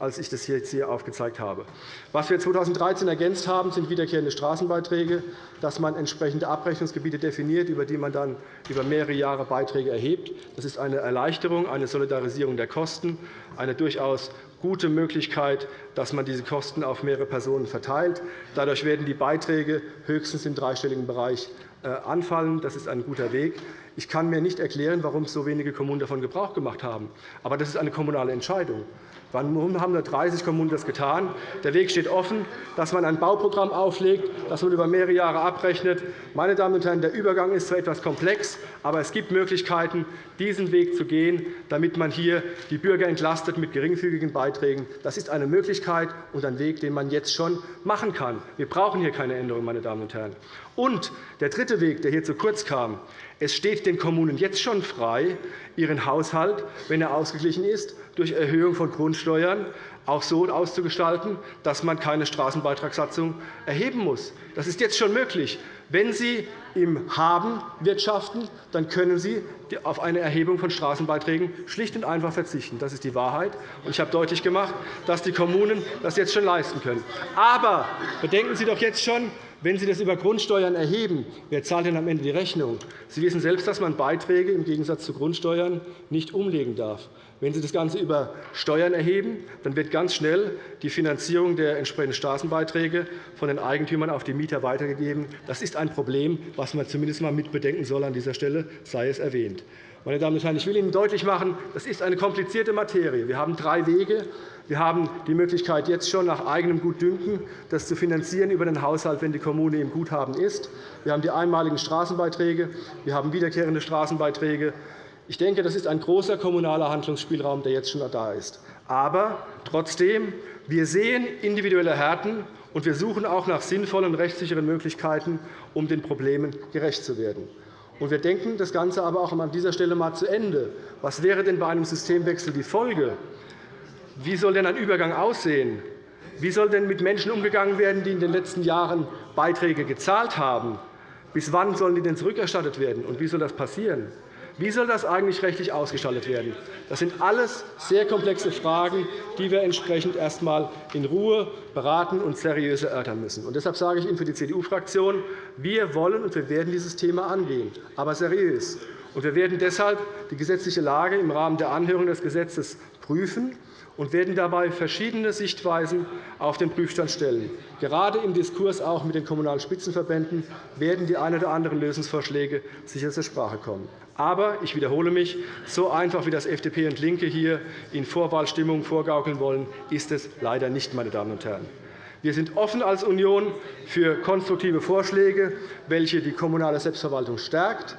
als ich das jetzt hier aufgezeigt habe. Was wir 2013 ergänzt haben, sind wiederkehrende Straßenbeiträge, dass man entsprechende Abrechnungsgebiete definiert, über die man dann über mehrere Jahre Beiträge erhebt. Das ist eine Erleichterung, eine Solidarisierung der Kosten, eine durchaus gute Möglichkeit, dass man diese Kosten auf mehrere Personen verteilt. Dadurch werden die Beiträge höchstens im dreistelligen Bereich äh, anfallen. Das ist ein guter Weg. Ich kann mir nicht erklären, warum so wenige Kommunen davon Gebrauch gemacht haben. Aber das ist eine kommunale Entscheidung. Warum haben nur 30 Kommunen das getan? Der Weg steht offen, dass man ein Bauprogramm auflegt, das man über mehrere Jahre abrechnet. Meine Damen und Herren, der Übergang ist zwar etwas komplex, aber es gibt Möglichkeiten, diesen Weg zu gehen, damit man hier die Bürger entlastet mit geringfügigen Beiträgen. Das ist eine Möglichkeit und ein Weg, den man jetzt schon machen kann. Wir brauchen hier keine Änderung, meine Damen und Herren. Und der dritte Weg, der hier zu kurz kam, es steht den Kommunen jetzt schon frei, ihren Haushalt, wenn er ausgeglichen ist, durch Erhöhung von Grundsteuern auch so auszugestalten, dass man keine Straßenbeitragssatzung erheben muss. Das ist jetzt schon möglich. Wenn Sie im Haben wirtschaften, dann können Sie auf eine Erhebung von Straßenbeiträgen schlicht und einfach verzichten. Das ist die Wahrheit. Ich habe deutlich gemacht, dass die Kommunen das jetzt schon leisten können. Aber bedenken Sie doch jetzt schon, Wenn Sie das über Grundsteuern erheben, wer zahlt denn am Ende die Rechnung? Sie wissen selbst, dass man Beiträge im Gegensatz zu Grundsteuern nicht umlegen darf. Wenn Sie das Ganze über Steuern erheben, dann wird ganz schnell die Finanzierung der entsprechenden Straßenbeiträge von den Eigentümern auf die Mieter weitergegeben. Das ist ein Problem, das man zumindest einmal mitbedenken soll. An dieser Stelle sei es erwähnt. Meine Damen und Herren, ich will Ihnen deutlich machen, das ist eine komplizierte Materie. Wir haben drei Wege. Wir haben die Möglichkeit, jetzt schon nach eigenem Gutdünken das zu finanzieren über den Haushalt, wenn die Kommune im Guthaben ist. Wir haben die einmaligen Straßenbeiträge. Wir haben wiederkehrende Straßenbeiträge. Ich denke, das ist ein großer kommunaler Handlungsspielraum, der jetzt schon da ist. Aber trotzdem, wir sehen individuelle Härten, und wir suchen auch nach sinnvollen rechtssicheren Möglichkeiten, um den Problemen gerecht zu werden. Wir denken das Ganze aber auch an dieser Stelle einmal zu Ende. Was wäre denn bei einem Systemwechsel die Folge? Wie soll denn ein Übergang aussehen? Wie soll denn mit Menschen umgegangen werden, die in den letzten Jahren Beiträge gezahlt haben? Bis wann sollen die denn zurückerstattet werden? Und wie soll das passieren? Wie soll das eigentlich rechtlich ausgestaltet werden? Das sind alles sehr komplexe Fragen, die wir entsprechend erst einmal in Ruhe beraten und seriös erörtern müssen. Und deshalb sage ich Ihnen für die CDU-Fraktion, wir wollen und wir werden dieses Thema angehen, aber seriös. Und wir werden deshalb die gesetzliche Lage im Rahmen der Anhörung des Gesetzes prüfen und werden dabei verschiedene Sichtweisen auf den Prüfstand stellen. Gerade im Diskurs auch mit den Kommunalen Spitzenverbänden werden die ein oder anderen Lösungsvorschläge sicher zur Sprache kommen. Aber ich wiederhole mich, so einfach wie das FDP und LINKE hier in Vorwahlstimmung vorgaukeln wollen, ist es leider nicht, meine Damen und Herren. Wir sind offen als Union für konstruktive Vorschläge, welche die kommunale Selbstverwaltung stärkt,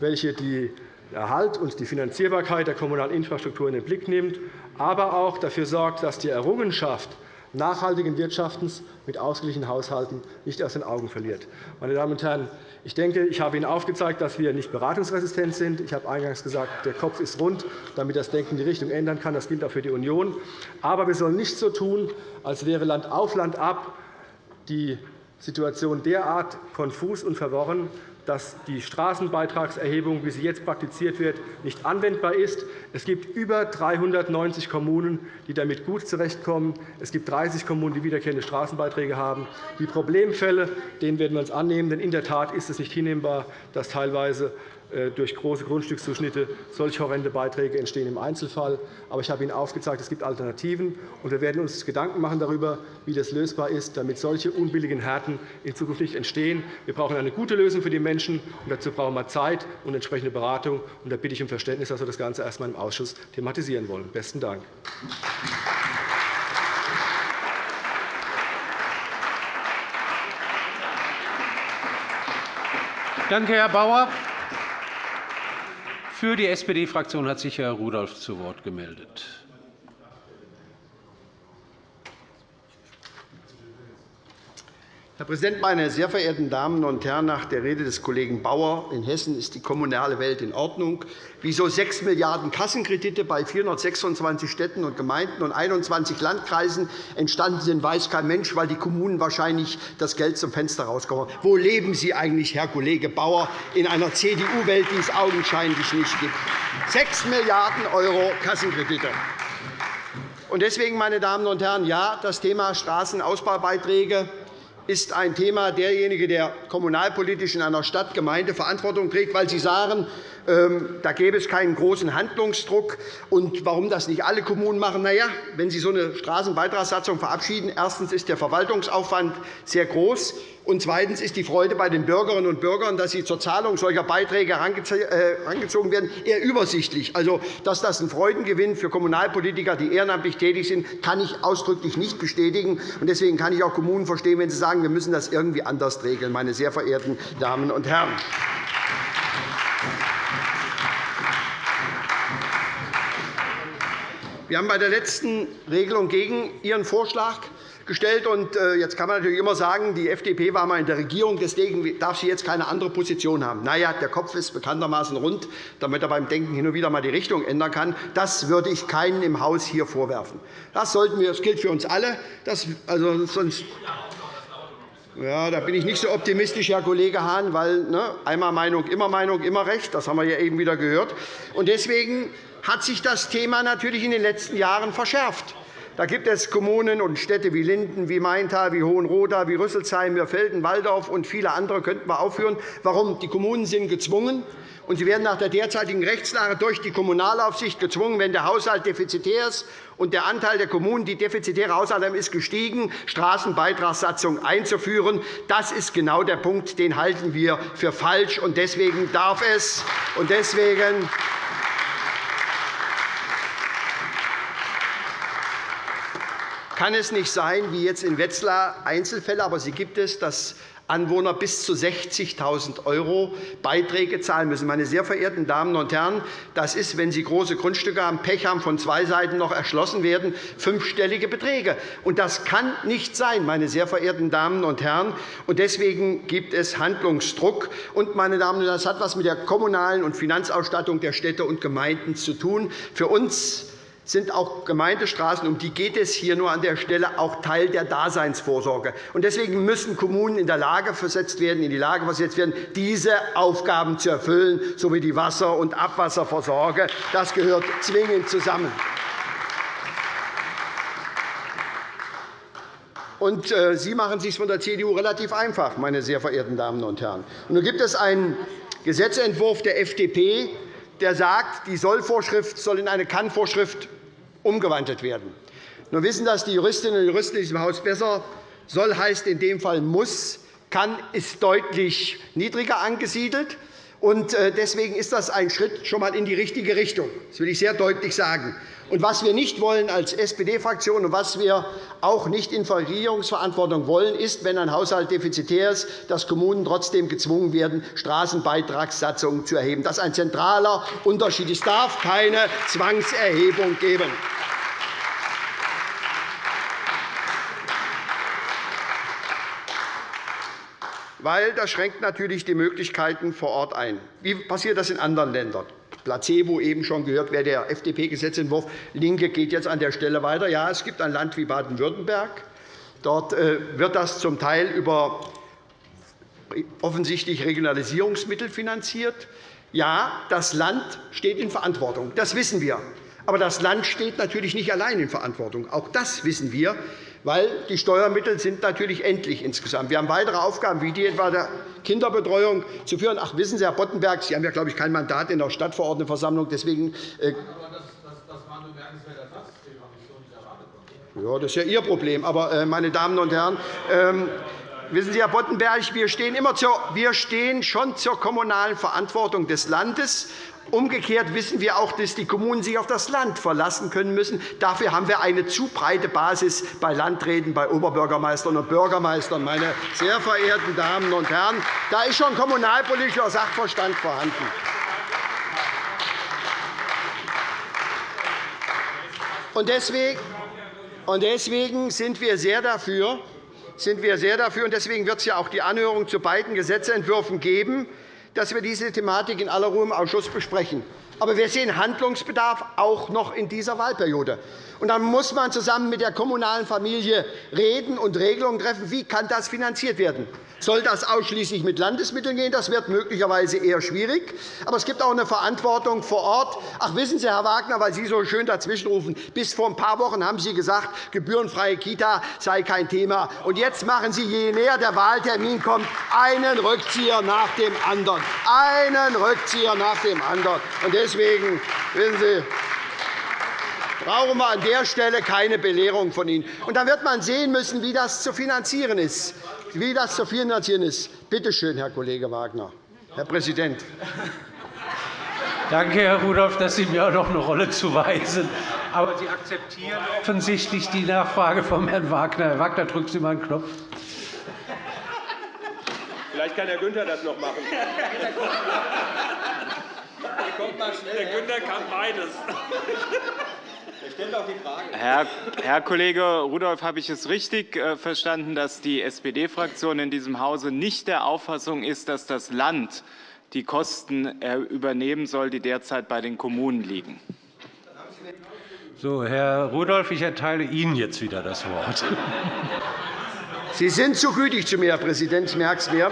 welche die Erhalt und die Finanzierbarkeit der kommunalen Infrastruktur in den Blick nimmt, aber auch dafür sorgt, dass die Errungenschaft nachhaltigen Wirtschaftens mit ausgeglichenen Haushalten nicht aus den Augen verliert. Meine Damen und Herren, ich denke, ich habe Ihnen aufgezeigt, dass wir nicht beratungsresistent sind. Ich habe eingangs gesagt, der Kopf ist rund, damit das Denken die Richtung ändern kann. Das gilt auch für die Union. Aber wir sollen nicht so tun, als wäre Land auf Land ab die Situation derart konfus und verworren, dass die Straßenbeitragserhebung, wie sie jetzt praktiziert wird, nicht anwendbar ist. Es gibt über 390 Kommunen, die damit gut zurechtkommen. Es gibt 30 Kommunen, die wiederkehrende Straßenbeiträge haben. Die Problemfälle denen werden wir uns annehmen. Denn in der Tat ist es nicht hinnehmbar, dass teilweise durch große Grundstückszuschnitte solch horrende Beiträge entstehen im Einzelfall. Aber ich habe Ihnen aufgezeigt, es gibt Alternativen. und Wir werden uns Gedanken machen darüber, wie das lösbar ist, damit solche unbilligen Härten in Zukunft nicht entstehen. Wir brauchen eine gute Lösung für die Menschen. und Dazu brauchen wir Zeit und entsprechende Beratung. Und da bitte ich um Verständnis, dass wir das Ganze erst einmal im Ausschuss thematisieren wollen. – Besten Dank. Danke, Herr Bauer. Für die SPD-Fraktion hat sich Herr Rudolph zu Wort gemeldet. Herr Präsident, meine sehr verehrten Damen und Herren! Nach der Rede des Kollegen Bauer in Hessen ist die kommunale Welt in Ordnung. Wieso 6 Milliarden € Kassenkredite bei 426 Städten und Gemeinden und 21 Landkreisen entstanden sind, weiß kein Mensch, weil die Kommunen wahrscheinlich das Geld zum Fenster rauskommen. Wo leben Sie eigentlich, Herr Kollege Bauer, in einer CDU-Welt, die es augenscheinlich nicht gibt? 6 Milliarden € Kassenkredite. Deswegen, meine Damen und Herren, ja, das Thema Straßenausbaubeiträge ist ein Thema derjenige, der kommunalpolitisch in einer Stadt Verantwortung trägt, weil Sie sagen, da gäbe es keinen großen Handlungsdruck. Und warum das nicht alle Kommunen machen? Na ja, wenn Sie so eine Straßenbeitragssatzung verabschieden, erstens ist der Verwaltungsaufwand sehr groß, und zweitens ist die Freude bei den Bürgerinnen und Bürgern, dass sie zur Zahlung solcher Beiträge herangezogen äh, werden, eher übersichtlich. Also, dass das ein Freudengewinn für Kommunalpolitiker, die ehrenamtlich tätig sind, kann ich ausdrücklich nicht bestätigen. Deswegen kann ich auch Kommunen verstehen, wenn sie sagen, wir müssen das irgendwie anders regeln, meine sehr verehrten Damen und Herren. Wir haben bei der letzten Regelung gegen Ihren Vorschlag gestellt. Und äh, jetzt kann man natürlich immer sagen, die FDP war einmal in der Regierung, deswegen darf sie jetzt keine andere Position haben. Na ja, der Kopf ist bekanntermaßen rund, damit er beim Denken hin und wieder einmal die Richtung ändern kann. Das würde ich keinen im Haus hier vorwerfen. Das, sollten wir, das gilt für uns alle. Das, also, sonst ja, da bin ich nicht so optimistisch, Herr Kollege Hahn, weil ne, einmal Meinung, immer Meinung, immer Recht. Das haben wir ja eben wieder gehört. Und deswegen hat sich das Thema natürlich in den letzten Jahren verschärft. Da gibt es Kommunen und Städte wie Linden, wie Maintal, wie Hohenroda, wie Rüsselsheim, Mürfelden, Walldorf und viele andere könnten wir aufführen. Warum? Die Kommunen sind gezwungen, und sie werden nach der derzeitigen Rechtslage durch die Kommunalaufsicht gezwungen, wenn der Haushalt defizitär ist und der Anteil der Kommunen, die defizitäre Haushalte haben, ist gestiegen, Straßenbeitragssatzung einzuführen. Das ist genau der Punkt, den halten wir für falsch. Und deswegen darf es und deswegen kann es nicht sein, wie jetzt in Wetzlar Einzelfälle, aber sie gibt es, dass Anwohner bis zu 60.000 € Beiträge zahlen müssen. Meine sehr verehrten Damen und Herren, das ist, wenn Sie große Grundstücke haben, Pech haben, von zwei Seiten noch erschlossen werden, fünfstellige Beträge. Und das kann nicht sein, meine sehr verehrten Damen und Herren. Und deswegen gibt es Handlungsdruck. Und, meine Damen und Herren, das hat etwas mit der kommunalen und Finanzausstattung der Städte und Gemeinden zu tun. Für uns sind auch Gemeindestraßen, um die geht es hier nur an der Stelle, auch Teil der Daseinsvorsorge. Deswegen müssen Kommunen in der Lage versetzt werden, in die Lage versetzt werden, diese Aufgaben zu erfüllen, sowie die Wasser- und Abwasservorsorge. Das gehört zwingend zusammen. Und äh, Sie machen es sich von der CDU relativ einfach, meine sehr verehrten Damen und Herren. Nun gibt es einen Gesetzentwurf der FDP, der sagt, die Sollvorschrift soll in eine Kannvorschrift umgewandelt werden. Nun wissen das die Juristinnen und Juristen in diesem Haus besser. Soll heißt in dem Fall muss. Kann ist deutlich niedriger angesiedelt. Äh, deswegen ist das ein Schritt schon einmal in die richtige Richtung. Das will ich sehr deutlich sagen. Was wir nicht wollen als SPD-Fraktion und was wir auch nicht in Regierungsverantwortung wollen, ist, wenn ein Haushalt defizitär ist, dass Kommunen trotzdem gezwungen werden, Straßenbeitragssatzungen zu erheben. Das ist ein zentraler Unterschied. Es darf keine Zwangserhebung geben. Weil das schränkt natürlich die Möglichkeiten vor Ort ein. Wie passiert das in anderen Ländern? Placebo eben schon gehört, wäre der FDP-Gesetzentwurf. LINKE geht jetzt an der Stelle weiter. Ja, es gibt ein Land wie Baden-Württemberg. Dort äh, wird das zum Teil über offensichtlich Regionalisierungsmittel finanziert. Ja, das Land steht in Verantwortung. Das wissen wir. Aber das Land steht natürlich nicht allein in Verantwortung. Auch das wissen wir weil die Steuermittel sind natürlich endlich insgesamt. Wir haben weitere Aufgaben, wie die etwa der Kinderbetreuung zu führen. Ach, wissen Sie, Herr Boddenberg, Sie haben ja, glaube ich, kein Mandat in der Stadtverordnetenversammlung. Deswegen, ja, das ist ja Ihr Problem. Aber, äh, meine Damen und Herren, ähm, Wissen Sie, Herr Boddenberg, wir stehen, immer zur, wir stehen schon zur kommunalen Verantwortung des Landes. Umgekehrt wissen wir auch, dass die Kommunen sich auf das Land verlassen können müssen. Dafür haben wir eine zu breite Basis bei Landräten, bei Oberbürgermeistern und Bürgermeistern. Meine sehr verehrten Damen und Herren, da ist schon kommunalpolitischer Sachverstand vorhanden. Deswegen sind wir sehr dafür, sind wir sehr dafür, und deswegen wird es ja auch die Anhörung zu beiden Gesetzentwürfen geben, dass wir diese Thematik in aller Ruhe im Ausschuss besprechen. Aber wir sehen Handlungsbedarf auch noch in dieser Wahlperiode. Und dann muss man zusammen mit der kommunalen Familie reden und Regelungen treffen, wie kann das finanziert werden. Soll das ausschließlich mit Landesmitteln gehen? Das wird möglicherweise eher schwierig. Aber es gibt auch eine Verantwortung vor Ort. Ach, wissen Sie, Herr Wagner, weil Sie so schön dazwischenrufen, bis vor ein paar Wochen haben Sie gesagt, gebührenfreie Kita sei kein Thema. Und jetzt machen Sie, je näher der Wahltermin kommt, einen Rückzieher nach dem anderen. Einen Rückzieher nach dem anderen. Und deswegen, wissen Sie, brauchen wir an der Stelle keine Belehrung von Ihnen. Und dann wird man sehen müssen, wie das zu finanzieren ist wie das zu finanzieren ist. Bitte schön, Herr Kollege Wagner. Herr Präsident. Danke, Herr Rudolph, dass Sie mir auch noch eine Rolle zuweisen. Aber Sie akzeptieren offensichtlich die Nachfrage von Herrn Wagner. Herr Wagner, drücken Sie mal einen Knopf. Vielleicht kann Herr Günther das noch machen. *laughs* Der Günther kann beides. Herr, Herr Kollege Rudolph, habe ich es richtig äh, verstanden, dass die SPD-Fraktion in diesem Hause nicht der Auffassung ist, dass das Land die Kosten äh, übernehmen soll, die derzeit bei den Kommunen liegen? So, Herr Rudolph, ich erteile Ihnen jetzt wieder das Wort. Sie sind zu gütig zu mir, Herr Präsident. Ich merke es mir.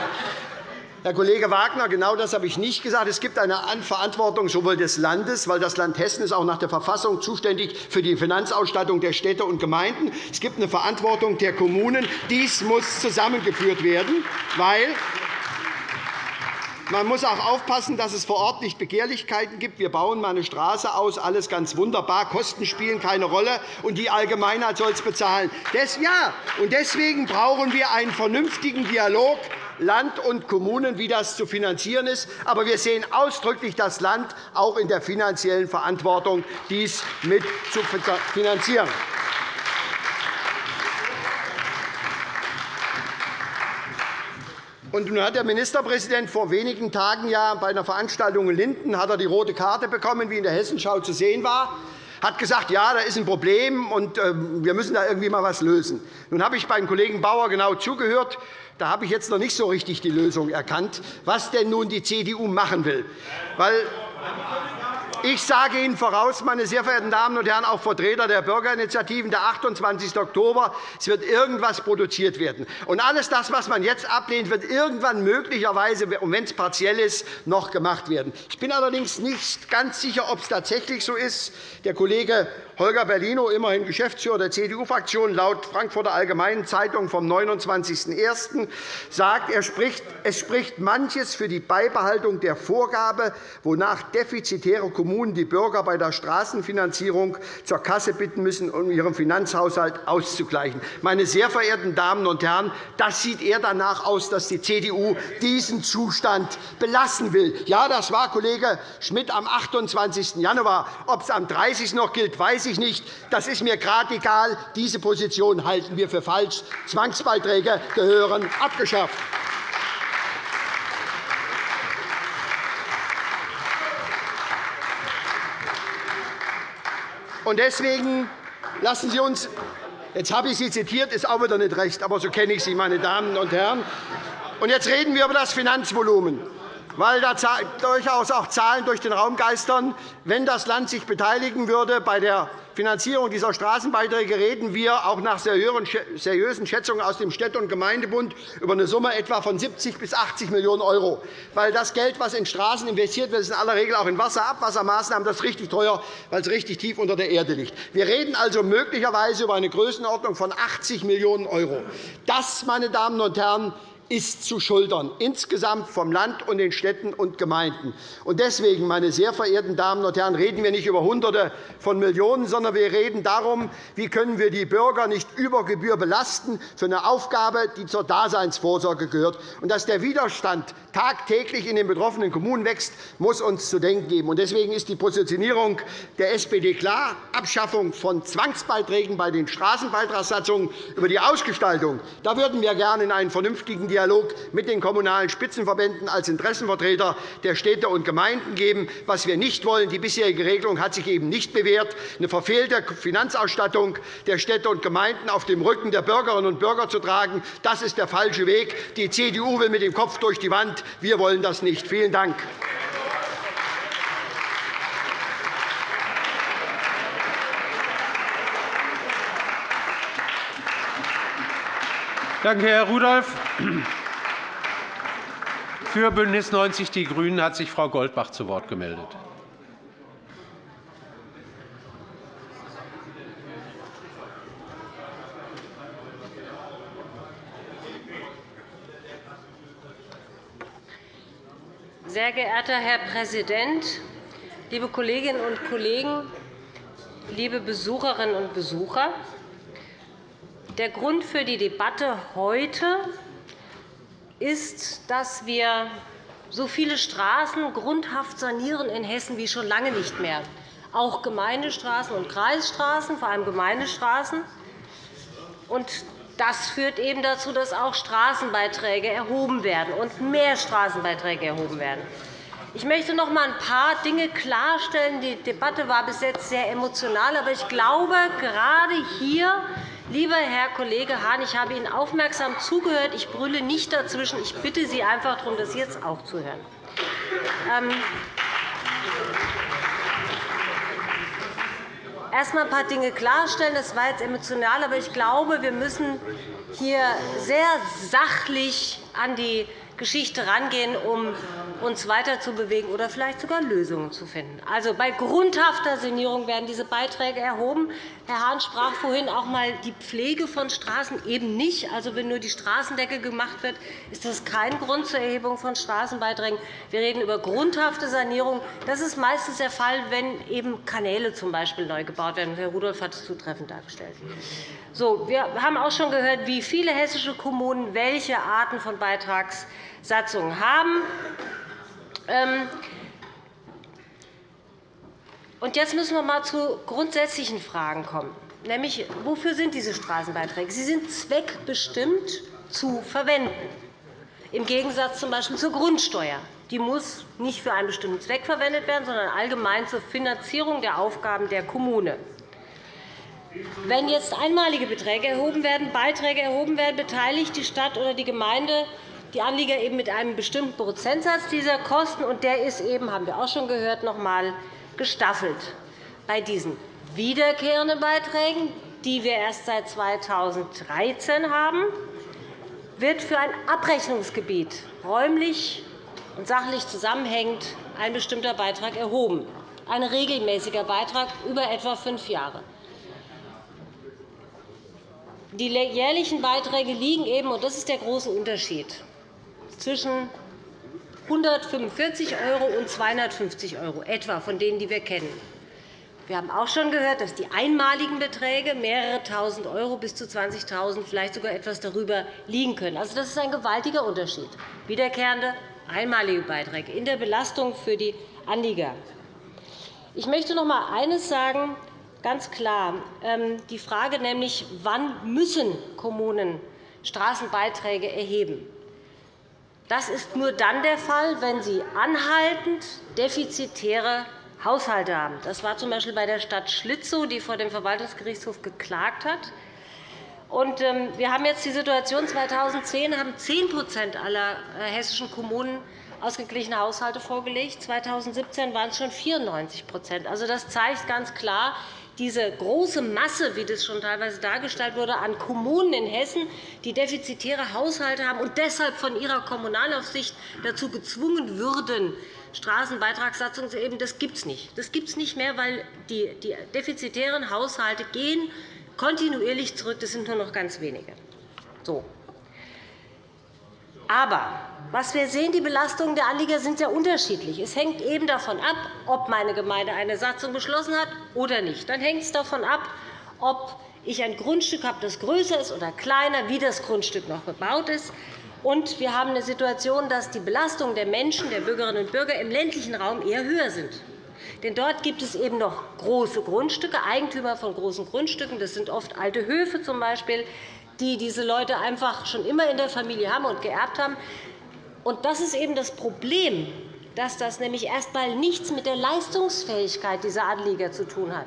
Herr Kollege Wagner, genau das habe ich nicht gesagt. Es gibt eine Verantwortung sowohl des Landes, weil das Land Hessen ist auch nach der Verfassung zuständig für die Finanzausstattung der Städte und Gemeinden. Es gibt eine Verantwortung der Kommunen. Dies muss zusammengeführt werden, weil man muss auch aufpassen, dass es vor Ort nicht Begehrlichkeiten gibt. Wir bauen mal eine Straße aus, alles ganz wunderbar. Kosten spielen keine Rolle, und die Allgemeinheit soll es bezahlen. ja, und deswegen brauchen wir einen vernünftigen Dialog Land und Kommunen, wie das zu finanzieren ist. Aber wir sehen ausdrücklich das Land auch in der finanziellen Verantwortung, dies mit zu finanzieren. Und nun hat der Ministerpräsident vor wenigen Tagen ja bei einer Veranstaltung in Linden hat er die rote Karte bekommen, wie in der Hessenschau zu sehen war hat gesagt, ja, da ist ein Problem, und ähm, wir müssen da irgendwie mal etwas lösen. Nun habe ich beim Kollegen Bauer genau zugehört. Da habe ich jetzt noch nicht so richtig die Lösung erkannt, was denn nun die CDU machen will. Weil ich sage Ihnen voraus, meine sehr verehrten Damen und Herren, auch Vertreter der Bürgerinitiativen, der 28. Oktober, es wird irgendwas produziert werden. Und alles das, was man jetzt ablehnt, wird irgendwann möglicherweise, wenn es partiell ist, noch gemacht werden. Ich bin allerdings nicht ganz sicher, ob es tatsächlich so ist. Der Kollege Holger Bellino, immerhin Geschäftsführer der CDU-Fraktion, laut Frankfurter Allgemeinen Zeitung vom 29.01. sagt, er spricht, es spricht manches für die Beibehaltung der Vorgabe, wonach defizitäre Kommunen die Bürger bei der Straßenfinanzierung zur Kasse bitten müssen, um ihren Finanzhaushalt auszugleichen. Meine sehr verehrten Damen und Herren, das sieht eher danach aus, dass die CDU diesen Zustand belassen will. Ja, das war Kollege Schmidt am 28. Januar. Ob es am 30. noch gilt, weiß ich nicht. Das ist mir gerade egal. Diese Position halten wir für falsch. Zwangsbeiträge gehören abgeschafft. deswegen lassen Sie uns Jetzt habe ich Sie zitiert, ist auch wieder nicht recht, aber so kenne ich Sie, meine Damen und Herren. Und jetzt reden wir über das Finanzvolumen weil da durchaus auch Zahlen durch den Raum geistern. Wenn das Land sich beteiligen würde bei der Finanzierung dieser Straßenbeiträge reden wir auch nach seriösen Schätzungen aus dem Städte- und Gemeindebund über eine Summe etwa von 70 bis 80 Millionen €. Weil das Geld, das in Straßen investiert wird, ist in aller Regel auch in Wasserabwassermaßnahmen. Das ist richtig teuer, weil es richtig tief unter der Erde liegt. Wir reden also möglicherweise über eine Größenordnung von 80 Millionen €. Das, meine Damen und Herren, ist zu schultern, insgesamt vom Land und den Städten und Gemeinden. Deswegen, meine sehr verehrten Damen und Herren, reden wir nicht über Hunderte von Millionen, sondern wir reden darum, wie können wir die Bürger nicht über Gebühr belasten für eine Aufgabe, die zur Daseinsvorsorge gehört. Dass der Widerstand tagtäglich in den betroffenen Kommunen wächst, muss uns zu denken geben. Deswegen ist die Positionierung der SPD klar. Abschaffung von Zwangsbeiträgen bei den Straßenbeitragssatzungen über die Ausgestaltung. Da würden wir gerne in einen vernünftigen Dialog mit den Kommunalen Spitzenverbänden als Interessenvertreter der Städte und Gemeinden geben. Was wir nicht wollen, die bisherige Regelung hat sich eben nicht bewährt, eine verfehlte Finanzausstattung der Städte und Gemeinden auf dem Rücken der Bürgerinnen und Bürger zu tragen. Das ist der falsche Weg. Die CDU will mit dem Kopf durch die Wand. Wir wollen das nicht. Vielen Dank. Danke, Herr Rudolph. Für BÜNDNIS 90 die GRÜNEN hat sich Frau Goldbach zu Wort gemeldet. Sehr geehrter Herr Präsident, liebe Kolleginnen und Kollegen, liebe Besucherinnen und Besucher! Der Grund für die Debatte heute ist, dass wir so viele Straßen grundhaft sanieren in Hessen wie schon lange nicht mehr, auch Gemeindestraßen und Kreisstraßen, vor allem Gemeindestraßen. Das führt eben dazu, dass auch Straßenbeiträge erhoben werden und mehr Straßenbeiträge erhoben werden. Ich möchte noch einmal ein paar Dinge klarstellen. Die Debatte war bis jetzt sehr emotional. Aber ich glaube, gerade hier Lieber Herr Kollege Hahn, ich habe Ihnen aufmerksam zugehört. Ich brülle nicht dazwischen. Ich bitte Sie einfach darum, das jetzt auch zu hören. Ähm, erst einmal ein paar Dinge klarstellen. Das war jetzt emotional, aber ich glaube, wir müssen hier sehr sachlich an die Geschichte rangehen, um uns weiterzubewegen oder vielleicht sogar Lösungen zu finden. Also, bei grundhafter Sanierung werden diese Beiträge erhoben. Herr Hahn sprach vorhin auch einmal die Pflege von Straßen eben nicht. Also, wenn nur die Straßendecke gemacht wird, ist das kein Grund zur Erhebung von Straßenbeiträgen. Wir reden über grundhafte Sanierung. Das ist meistens der Fall, wenn eben Kanäle z. B. neu gebaut werden. Herr Rudolph hat es zutreffend dargestellt. So, wir haben auch schon gehört, wie viele hessische Kommunen welche Arten von Beitragssatzungen haben. Ähm, jetzt müssen wir einmal zu grundsätzlichen Fragen kommen. Nämlich, wofür sind diese Straßenbeiträge? Sie sind zweckbestimmt zu verwenden, im Gegensatz z.B. zur Grundsteuer. Die muss nicht für einen bestimmten Zweck verwendet werden, sondern allgemein zur Finanzierung der Aufgaben der Kommune. Wenn jetzt einmalige Beträge erhoben werden, Beiträge erhoben werden, beteiligt die Stadt oder die Gemeinde die Anlieger eben mit einem bestimmten Prozentsatz dieser Kosten. und Der ist eben, haben wir auch schon gehört, noch einmal gestaffelt. Bei diesen wiederkehrenden Beiträgen, die wir erst seit 2013 haben, wird für ein Abrechnungsgebiet räumlich und sachlich zusammenhängend ein bestimmter Beitrag erhoben, ein regelmäßiger Beitrag über etwa fünf Jahre. Die jährlichen Beiträge liegen eben, und das ist der große Unterschied, zwischen 145 € und 250 € etwa von denen, die wir kennen. Wir haben auch schon gehört, dass die einmaligen Beträge mehrere Tausend € bis zu 20.000 €, vielleicht sogar etwas darüber liegen können. Also, das ist ein gewaltiger Unterschied. Wiederkehrende, einmalige Beiträge in der Belastung für die Anlieger. Ich möchte noch einmal eines sagen, ganz klar. Ähm, die Frage nämlich, wann müssen Kommunen Straßenbeiträge erheben das ist nur dann der Fall, wenn Sie anhaltend defizitäre Haushalte haben. Das war z.B. bei der Stadt Schlitzow, die vor dem Verwaltungsgerichtshof geklagt hat. Ähm, wir haben jetzt die Situation, 2010 haben 10% aller äh, hessischen Kommunen ausgeglichene Haushalte vorgelegt. 2017 waren es schon 94% Also, Das zeigt ganz klar, diese große Masse, wie das schon teilweise dargestellt wurde, an Kommunen in Hessen, die defizitäre Haushalte haben und deshalb von ihrer Kommunalaufsicht dazu gezwungen würden, Straßenbeitragssatzungen zu erheben, das gibt es nicht. Das gibt es nicht mehr, weil die defizitären Haushalte gehen kontinuierlich zurück. Das sind nur noch ganz wenige. So. Aber was wir sehen, die Belastungen der Anlieger sind sehr unterschiedlich. Es hängt eben davon ab, ob meine Gemeinde eine Satzung beschlossen hat oder nicht. Dann hängt es davon ab, ob ich ein Grundstück habe, das größer ist oder kleiner, wie das Grundstück noch bebaut ist. Und wir haben eine Situation, dass die Belastungen der Menschen, der Bürgerinnen und Bürger im ländlichen Raum eher höher sind. Denn dort gibt es eben noch große Grundstücke, Eigentümer von großen Grundstücken. Das sind oft alte Höfe, zum Beispiel, die diese Leute einfach schon immer in der Familie haben und geerbt haben. Und das ist eben das Problem, dass das nämlich erst einmal nichts mit der Leistungsfähigkeit dieser Anlieger zu tun hat.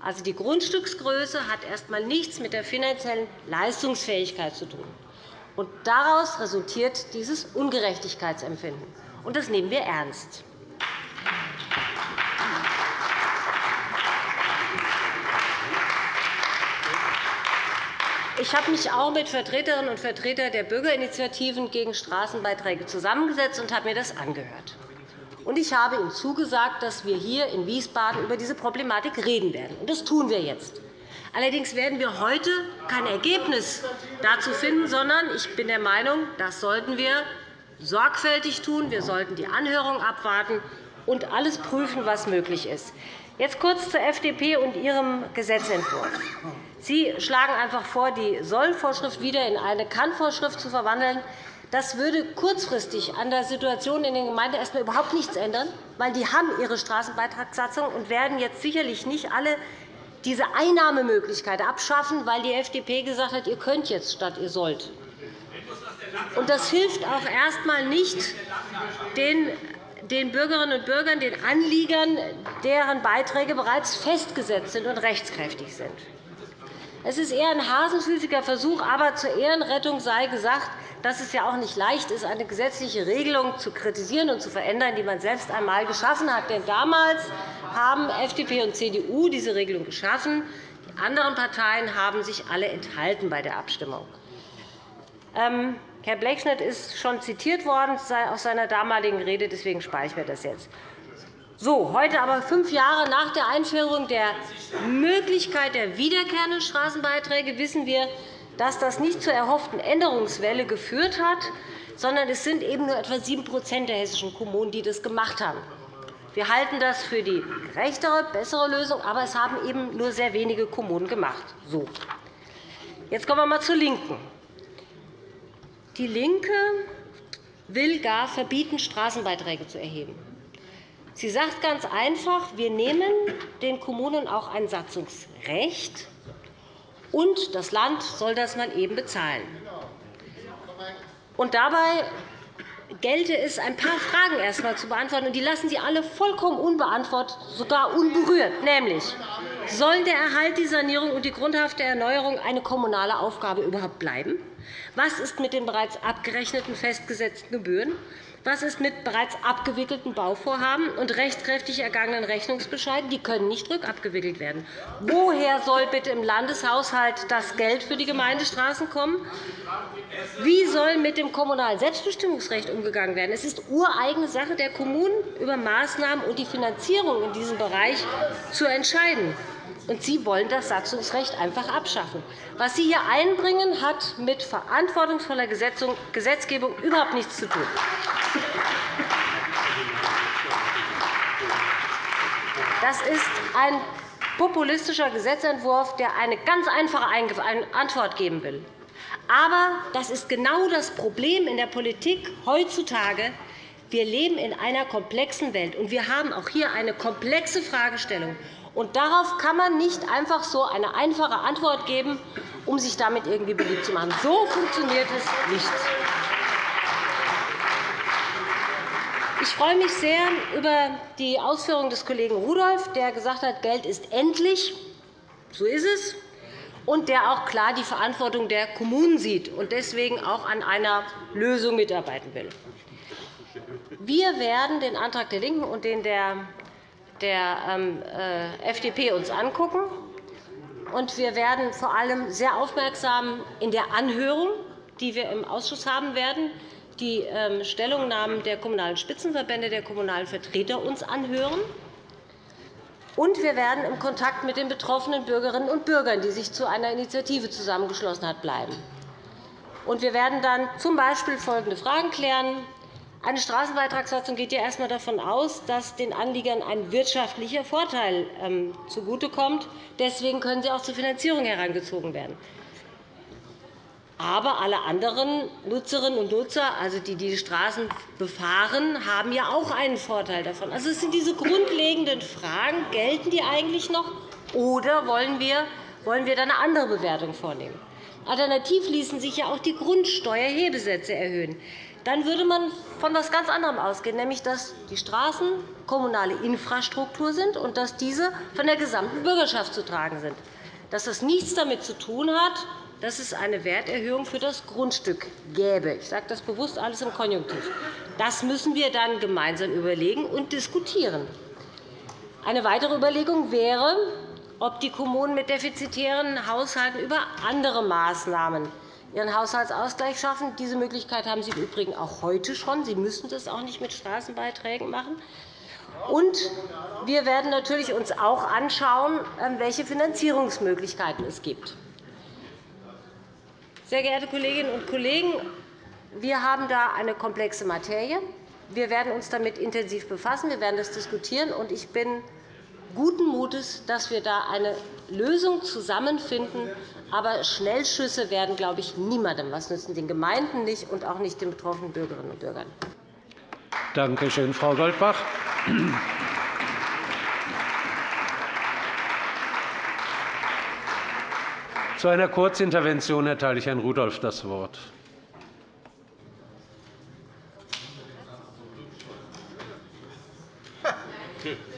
Also die Grundstücksgröße hat erst einmal nichts mit der finanziellen Leistungsfähigkeit zu tun. Und daraus resultiert dieses Ungerechtigkeitsempfinden. Und das nehmen wir ernst. Ich habe mich auch mit Vertreterinnen und Vertretern der Bürgerinitiativen gegen Straßenbeiträge zusammengesetzt und habe mir das angehört. Ich habe Ihnen zugesagt, dass wir hier in Wiesbaden über diese Problematik reden werden. Das tun wir jetzt. Allerdings werden wir heute kein Ergebnis dazu finden, sondern ich bin der Meinung, das sollten wir sorgfältig tun. Wir sollten die Anhörung abwarten und alles prüfen, was möglich ist. Jetzt kurz zur FDP und ihrem Gesetzentwurf. Sie schlagen einfach vor, die Sollvorschrift wieder in eine Kann-Vorschrift zu verwandeln. Das würde kurzfristig an der Situation in den Gemeinden erst überhaupt nichts ändern, weil die haben ihre Straßenbeitragssatzung und werden jetzt sicherlich nicht alle diese Einnahmemöglichkeit abschaffen, weil die FDP gesagt hat, ihr könnt jetzt statt ihr sollt. Das hilft auch erst einmal nicht den Bürgerinnen und Bürgern, den Anliegern, deren Beiträge bereits festgesetzt sind und rechtskräftig sind. Es ist eher ein hasenfüßiger Versuch, aber zur Ehrenrettung sei gesagt, dass es ja auch nicht leicht ist, eine gesetzliche Regelung zu kritisieren und zu verändern, die man selbst einmal geschaffen hat. Denn damals haben FDP und CDU diese Regelung geschaffen. Die anderen Parteien haben sich alle enthalten bei der Abstimmung. Ähm, Herr Blechschnitt ist schon zitiert worden aus seiner damaligen Rede. Deswegen spare ich mir das jetzt. So, heute aber fünf Jahre nach der Einführung der Möglichkeit der wiederkehrenden Straßenbeiträge wissen wir, dass das nicht zur erhofften Änderungswelle geführt hat, sondern es sind eben nur etwa 7% der hessischen Kommunen, die das gemacht haben. Wir halten das für die gerechtere, bessere Lösung, aber es haben eben nur sehr wenige Kommunen gemacht. So. Jetzt kommen wir einmal zur LINKEN. Die LINKE will gar verbieten, Straßenbeiträge zu erheben. Sie sagt ganz einfach, wir nehmen den Kommunen auch ein Satzungsrecht, und das Land soll das mal eben bezahlen. Und dabei gelte es, ein paar Fragen erst einmal zu beantworten. Und die lassen Sie alle vollkommen unbeantwortet, sogar unberührt. Nämlich, sollen der Erhalt, die Sanierung und die grundhafte Erneuerung eine kommunale Aufgabe überhaupt bleiben? Was ist mit den bereits abgerechneten festgesetzten Gebühren? Was ist mit bereits abgewickelten Bauvorhaben und rechtskräftig ergangenen Rechnungsbescheiden? Die können nicht rückabgewickelt werden. Woher soll bitte im Landeshaushalt das Geld für die Gemeindestraßen kommen? Wie soll mit dem kommunalen Selbstbestimmungsrecht umgegangen werden? Es ist ureigene Sache der Kommunen, über Maßnahmen und die Finanzierung in diesem Bereich zu entscheiden. Und Sie wollen das Satzungsrecht einfach abschaffen. Was Sie hier einbringen, hat mit verantwortungsvoller Gesetzgebung überhaupt nichts zu tun. Das ist ein populistischer Gesetzentwurf, der eine ganz einfache Antwort geben will. Aber das ist genau das Problem in der Politik heutzutage. Wir leben in einer komplexen Welt, und wir haben auch hier eine komplexe Fragestellung. Und darauf kann man nicht einfach so eine einfache Antwort geben, um sich damit irgendwie beliebt zu machen. So funktioniert es nicht. Ich freue mich sehr über die Ausführungen des Kollegen Rudolph, der gesagt hat, Geld ist endlich. So ist es. Und der auch klar die Verantwortung der Kommunen sieht und deswegen auch an einer Lösung mitarbeiten will. Wir werden den Antrag der LINKEN und den der der ähm, äh, FDP uns angucken. Und wir werden vor allem sehr aufmerksam in der Anhörung, die wir im Ausschuss haben werden, die ähm, Stellungnahmen der Kommunalen Spitzenverbände, der kommunalen Vertreter uns anhören. Und wir werden im Kontakt mit den betroffenen Bürgerinnen und Bürgern, die sich zu einer Initiative zusammengeschlossen haben, bleiben. Und wir werden dann z. B. folgende Fragen klären. Eine Straßenbeitragssatzung geht ja erst einmal davon aus, dass den Anliegern ein wirtschaftlicher Vorteil ähm, zugutekommt. Deswegen können sie auch zur Finanzierung herangezogen werden. Aber alle anderen Nutzerinnen und Nutzer, also die die Straßen befahren, haben ja auch einen Vorteil davon. Also, es sind diese grundlegenden Fragen. Gelten die eigentlich noch, oder wollen wir, wollen wir da eine andere Bewertung vornehmen? Alternativ ließen sich ja auch die Grundsteuerhebesätze erhöhen dann würde man von etwas ganz anderem ausgehen, nämlich dass die Straßen kommunale Infrastruktur sind und dass diese von der gesamten Bürgerschaft zu tragen sind. Dass das nichts damit zu tun hat, dass es eine Werterhöhung für das Grundstück gäbe. Ich sage das bewusst alles im Konjunktiv. Das müssen wir dann gemeinsam überlegen und diskutieren. Eine weitere Überlegung wäre, ob die Kommunen mit defizitären Haushalten über andere Maßnahmen ihren Haushaltsausgleich schaffen. Diese Möglichkeit haben Sie im Übrigen auch heute schon. Sie müssen das auch nicht mit Straßenbeiträgen machen. Und wir werden natürlich uns auch anschauen, ähm, welche Finanzierungsmöglichkeiten es gibt. Sehr geehrte Kolleginnen und Kollegen, wir haben da eine komplexe Materie. Wir werden uns damit intensiv befassen. Wir werden das diskutieren. Ich bin guten Mutes, dass wir da eine Lösung zusammenfinden, aber Schnellschüsse werden, glaube ich, niemandem was nützen, den Gemeinden nicht und auch nicht den betroffenen Bürgerinnen und Bürgern. Danke schön, Frau Goldbach. Zu einer Kurzintervention erteile ich Herrn Rudolph das Wort. *laughs*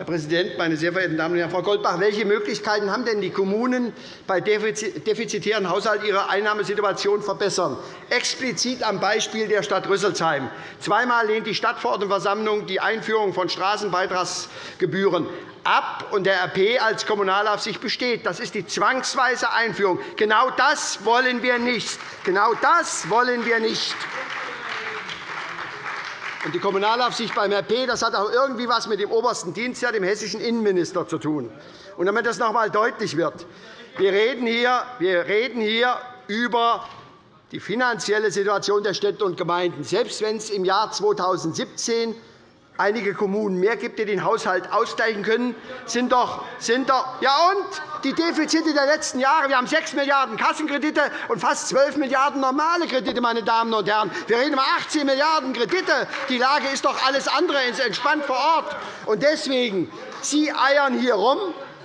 Herr Präsident, meine sehr verehrten Damen und Herren! Frau Goldbach, welche Möglichkeiten haben denn die Kommunen bei defizitären Haushalten ihre Einnahmesituation verbessern? Explizit am Beispiel der Stadt Rüsselsheim. Zweimal lehnt die Stadtverordnetenversammlung die Einführung von Straßenbeitragsgebühren ab und der RP als Kommunalaufsicht besteht. Das ist die zwangsweise Einführung. Genau das wollen wir nicht. Genau das wollen wir nicht. Und die Kommunalaufsicht beim RP das hat auch irgendwie etwas mit dem obersten Dienstherr, dem hessischen Innenminister, zu tun. Und damit das noch einmal deutlich wird, wir reden, hier, wir reden hier über die finanzielle Situation der Städte und Gemeinden. Selbst wenn es im Jahr 2017 einige Kommunen mehr gibt, die den Haushalt ausgleichen können, sind doch, sind doch ja und die Defizite der letzten Jahre. Wir haben 6 Milliarden € Kassenkredite und fast 12 Milliarden € normale Kredite. Meine Damen und Herren. Wir reden über 18 Milliarden € Kredite. Die Lage ist doch alles andere entspannt vor Ort. Und deswegen, Sie eiern hier rum.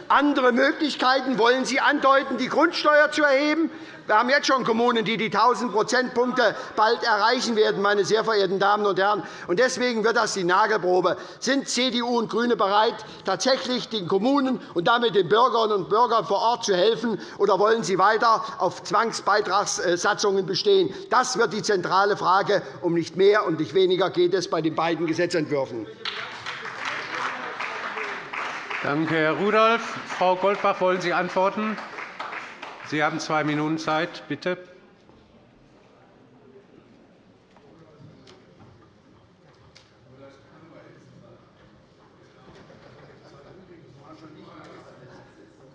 Andere Möglichkeiten wollen Sie andeuten, die Grundsteuer zu erheben. Wir haben jetzt schon Kommunen, die die 1.000 Prozentpunkte bald erreichen werden, meine sehr verehrten Damen und Herren. deswegen wird das die Nagelprobe. Sind CDU und GRÜNE bereit, tatsächlich den Kommunen und damit den Bürgerinnen und Bürgern vor Ort zu helfen, oder wollen Sie weiter auf Zwangsbeitragssatzungen bestehen? Das wird die zentrale Frage. Um nicht mehr und nicht weniger geht es bei den beiden Gesetzentwürfen. Danke, Herr Rudolph. Frau Goldbach, wollen Sie antworten? Sie haben zwei Minuten Zeit. Bitte.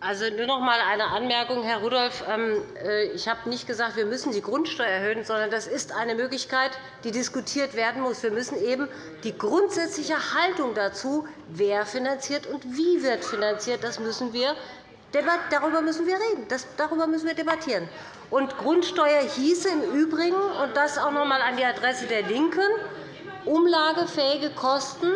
Also nur noch einmal eine Anmerkung, Herr Rudolph. Ähm, äh, ich habe nicht gesagt, wir müssen die Grundsteuer erhöhen, sondern das ist eine Möglichkeit, die diskutiert werden muss. Wir müssen eben die grundsätzliche Haltung dazu, wer finanziert und wie wird finanziert, das müssen wir Darüber müssen wir reden. darüber müssen wir debattieren. Und Grundsteuer hieße im Übrigen, und das auch noch einmal an die Adresse der LINKEN, umlagefähige Kosten.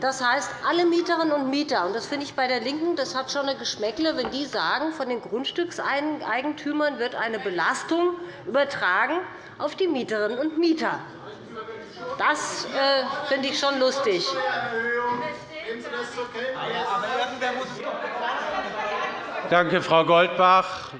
Das heißt, alle Mieterinnen und Mieter. Und das finde ich bei der LINKEN das hat schon ein Geschmäckle, wenn die sagen, von den Grundstückseigentümern wird eine Belastung übertragen auf die Mieterinnen und Mieter. Das äh, finde ich schon lustig. Danke, Frau Goldbach.